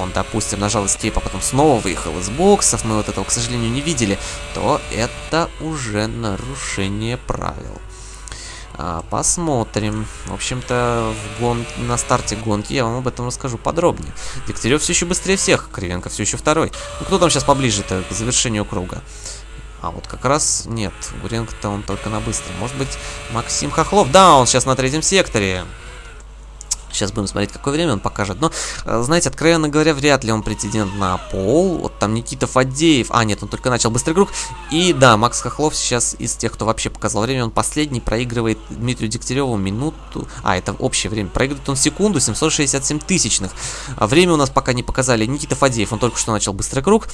он, допустим, нажал Escape, а потом снова выехал из боксов, мы вот этого, к сожалению, не видели, то это уже нарушение правил. А, посмотрим. В общем-то, гон... на старте гонки я вам об этом расскажу подробнее. Дегтярев все еще быстрее всех, Кривенко все еще второй. Ну, кто там сейчас поближе-то к завершению круга? А вот как раз нет, Гуренко-то он только на быстром. Может быть, Максим Хохлов? Да, он сейчас на третьем секторе. Сейчас будем смотреть, какое время он покажет. Но, э, знаете, откровенно говоря, вряд ли он претендент на пол. Вот там Никита Фадеев. А, нет, он только начал быстрый круг. И да, Макс Хохлов сейчас из тех, кто вообще показал время, он последний проигрывает Дмитрию Дегтяреву минуту. А, это общее время. Проигрывает он секунду 767 тысячных. А время у нас пока не показали. Никита Фадеев, он только что начал быстрый круг.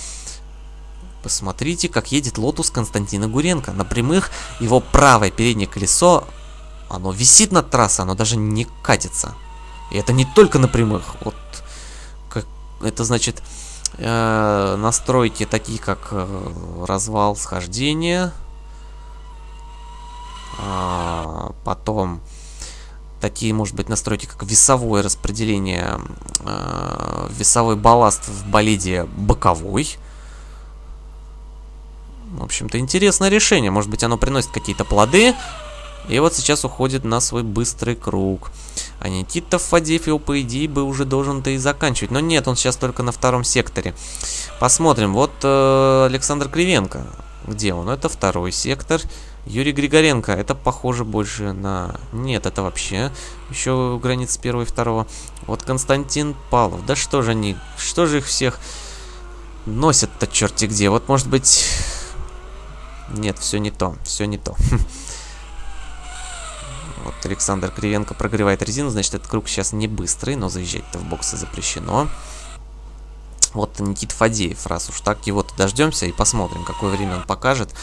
Посмотрите, как едет Лотус Константина Гуренко. На прямых его правое переднее колесо, оно висит над трассой, оно даже не катится. И это не только на прямых. Вот как, это значит э, настройки такие, как э, развал схождения. А, потом такие, может быть, настройки, как весовое распределение, э, весовой балласт в болиде боковой. В общем-то, интересное решение. Может быть, оно приносит какие-то плоды. И вот сейчас уходит на свой быстрый круг. А Никита Фадеев его, по идее, бы уже должен-то и заканчивать. Но нет, он сейчас только на втором секторе. Посмотрим. Вот э, Александр Кривенко. Где он? Это второй сектор. Юрий Григоренко. Это похоже больше на... Нет, это вообще еще границ первого и второго. Вот Константин Павлов. Да что же они... Что же их всех носят-то черти где? Вот может быть... Нет, все не то. Все не то. Александр Кривенко прогревает резину, значит, этот круг сейчас не быстрый, но заезжать-то в боксы запрещено. Вот Никит Фадеев, раз уж так, его-то дождемся и посмотрим, какое время он покажет.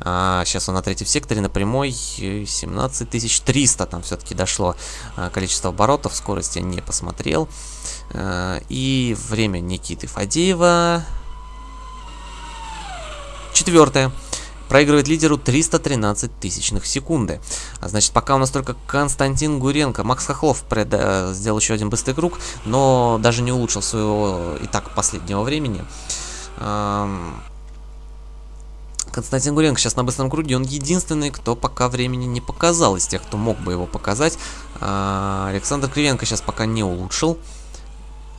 А, сейчас он на третьем секторе, на прямой 17300, там все-таки дошло а, количество оборотов, скорость я не посмотрел. А, и время Никиты Фадеева... Четвертое. Проигрывает лидеру 313 тысячных секунды. А значит, пока у нас только Константин Гуренко. Макс Хохлов пред, э, сделал еще один быстрый круг, но даже не улучшил своего и так последнего времени. Константин Гуренко сейчас на быстром круге, он единственный, кто пока времени не показал из тех, кто мог бы его показать. Э, Александр Кривенко сейчас пока не улучшил.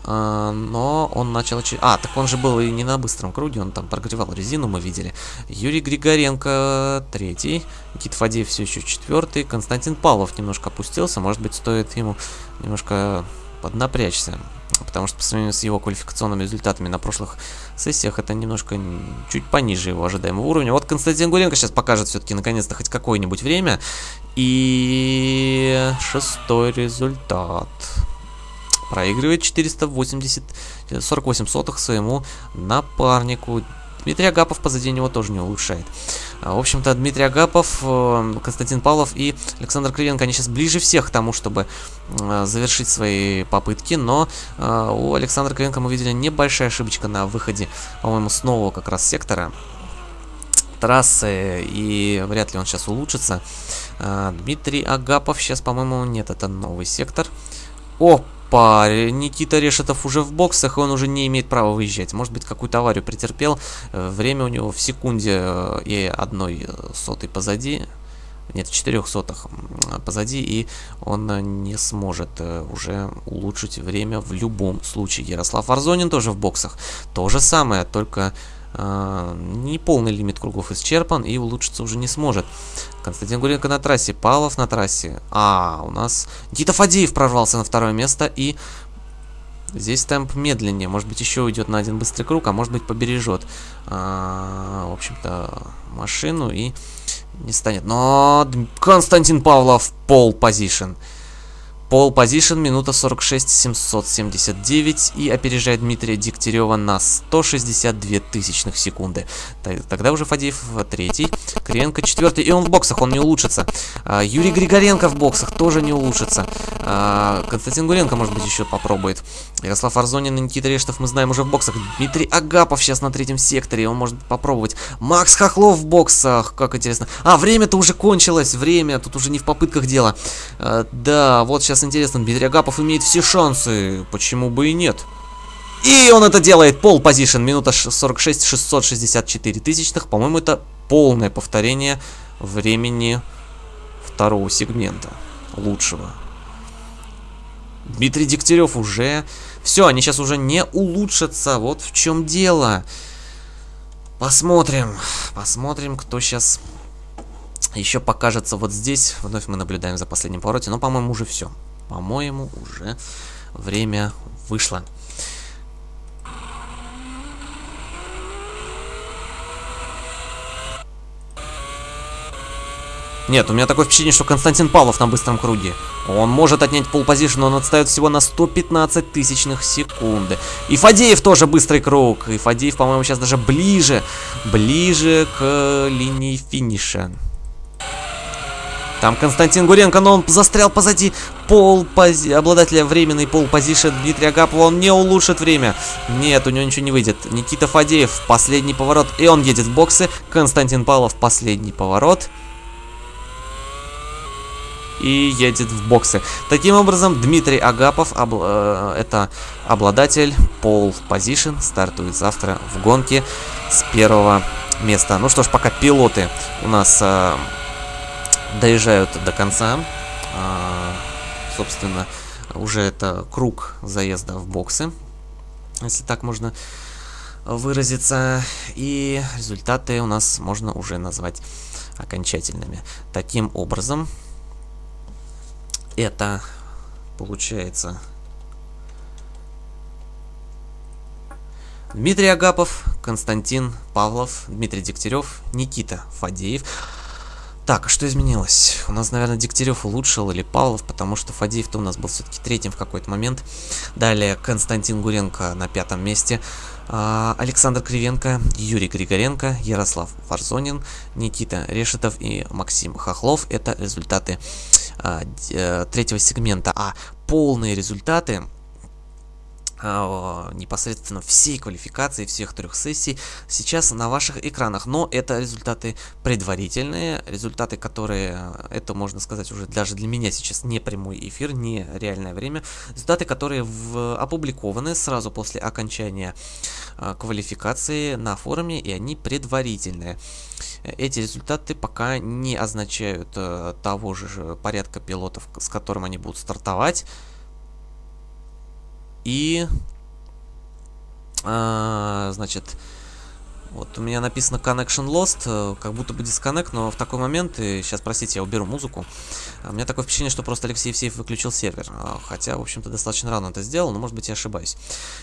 А, но он начал... А, так он же был и не на быстром круге, он там прогревал резину, мы видели. Юрий Григоренко третий, Никит Фадеев все еще четвертый, Константин Павлов немножко опустился, может быть стоит ему немножко поднапрячься. Потому что по сравнению с его квалификационными результатами на прошлых сессиях это немножко чуть пониже его ожидаемого уровня. Вот Константин Гуренко сейчас покажет все-таки наконец-то хоть какое-нибудь время. И шестой результат проигрывает 480 48 сотых своему напарнику. Дмитрий Агапов позади него тоже не улучшает. А, в общем-то, Дмитрий Агапов, э, Константин Павлов и Александр Кривенко, они сейчас ближе всех к тому, чтобы э, завершить свои попытки, но э, у Александра Кривенко мы видели небольшая ошибочка на выходе, по-моему, с нового как раз сектора трассы, и вряд ли он сейчас улучшится. Дмитрий Агапов сейчас, по-моему, нет, это новый сектор. О, паре. Никита Решетов уже в боксах, и он уже не имеет права выезжать. Может быть, какую-то аварию претерпел. Э, время у него в секунде э, и одной э, сотой позади. Нет, в четырех сотах позади, и он не сможет уже улучшить время в любом случае. Ярослав Арзонин тоже в боксах. То же самое, только э, неполный лимит кругов исчерпан, и улучшиться уже не сможет. Константин Гуренко на трассе, Павлов на трассе. А, у нас Никита Фадеев прорвался на второе место и здесь темп медленнее. Может быть еще уйдет на один быстрый круг, а может быть побережет, а, в общем-то, машину и не станет. Но Константин Павлов пол позишн. Пол позишн, минута 46 779 и опережает Дмитрия Дегтярева на 162 тысячных секунды. Тогда уже Фадеев третий, Кривенко четвертый, и он в боксах, он не улучшится. А, Юрий Григоренко в боксах тоже не улучшится. А, Константин Гуренко, может быть, еще попробует. Ярослав Арзонин и Никита Рештов мы знаем уже в боксах. Дмитрий Агапов сейчас на третьем секторе, он может попробовать. Макс Хохлов в боксах, как интересно. А, время-то уже кончилось, время, тут уже не в попытках дело. А, да, вот сейчас интересно, Дмитрий Агапов имеет все шансы, почему бы и нет. И он это делает, пол позишн, минута 46, 664 тысячных, по-моему, это полное повторение времени второго сегмента, лучшего. Дмитрий Дегтярев уже... Все, они сейчас уже не улучшатся, вот в чем дело. Посмотрим, посмотрим, кто сейчас еще покажется вот здесь. Вновь мы наблюдаем за последним повороте, но, по-моему, уже все. По-моему, уже время вышло. Нет, у меня такое впечатление, что Константин Павлов на быстром круге. Он может отнять полпозишн, но он отстает всего на 115 тысячных секунды. И Фадеев тоже быстрый круг. И Фадеев, по-моему, сейчас даже ближе, ближе к линии финиша. Там Константин Гуренко, но он застрял позади пол пози... обладателя временной пол позишн Дмитрия Агапова. Он не улучшит время. Нет, у него ничего не выйдет. Никита Фадеев, последний поворот. И он едет в боксы. Константин Павлов, последний поворот и едет в боксы. Таким образом, Дмитрий Агапов, обл э, это обладатель пол позишн, стартует завтра в гонке с первого места. Ну что ж, пока пилоты у нас э, доезжают до конца, э, собственно, уже это круг заезда в боксы, если так можно выразиться. И результаты у нас можно уже назвать окончательными. Таким образом, это получается Дмитрий Агапов, Константин Павлов, Дмитрий Дегтярев, Никита Фадеев. Так, а что изменилось? У нас, наверное, Дегтярев улучшил или Павлов, потому что Фадеев-то у нас был все-таки третьим в какой-то момент. Далее Константин Гуренко на пятом месте. А, Александр Кривенко, Юрий Григоренко, Ярослав Варзонин, Никита Решетов и Максим Хохлов. Это результаты а, э, третьего сегмента. А полные результаты непосредственно всей квалификации, всех трех сессий сейчас на ваших экранах. Но это результаты предварительные, результаты, которые, это можно сказать уже даже для меня сейчас не прямой эфир, не реальное время. Результаты, которые в, опубликованы сразу после окончания э, квалификации на форуме, и они предварительные. Эти результаты пока не означают э, того же порядка пилотов, с которым они будут стартовать. И, а, значит, вот у меня написано Connection Lost, э, как будто бы дисконнект, но в такой момент, и сейчас, простите, я уберу музыку, у меня такое впечатление, что просто Алексей Евсеев выключил сервер, а, хотя, в общем-то, достаточно рано это сделал, но, может быть, я ошибаюсь.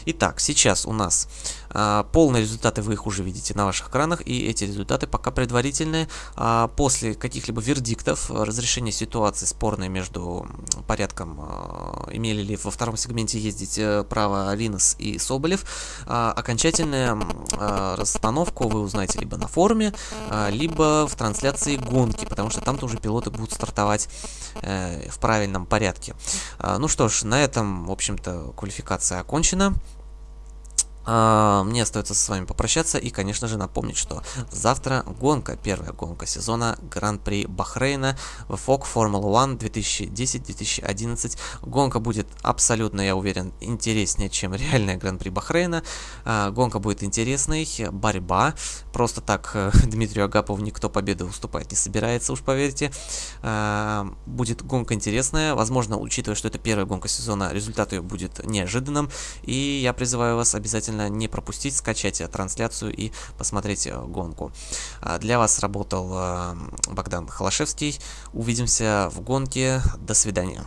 Итак, сейчас у нас а, полные результаты, вы их уже видите на ваших экранах, и эти результаты пока предварительные. А, после каких-либо вердиктов, разрешения ситуации спорной между порядком, а, имели ли во втором сегменте ездить э, право Линос и Соболев, а, окончательная а, расстановка установку вы узнаете либо на форуме, а, либо в трансляции гонки, потому что там тоже пилоты будут стартовать э, в правильном порядке. А, ну что ж, на этом, в общем-то, квалификация окончена. А, мне остается с вами попрощаться и, конечно же, напомнить, что завтра гонка, первая гонка сезона Гран-при Бахрейна в FOG Formula 1 2010-2011. Гонка будет абсолютно, я уверен, интереснее, чем реальная Гран-при Бахрейна. А, гонка будет интересной, борьба. Просто так э, Дмитрию Агапову никто победы уступать не собирается, уж поверьте. А, будет гонка интересная, возможно, учитывая, что это первая гонка сезона, результат ее будет неожиданным. И я призываю вас обязательно обязательно не пропустить, скачать трансляцию и посмотреть э, гонку. А, для вас работал э, Богдан Холошевский. Увидимся в гонке. До свидания.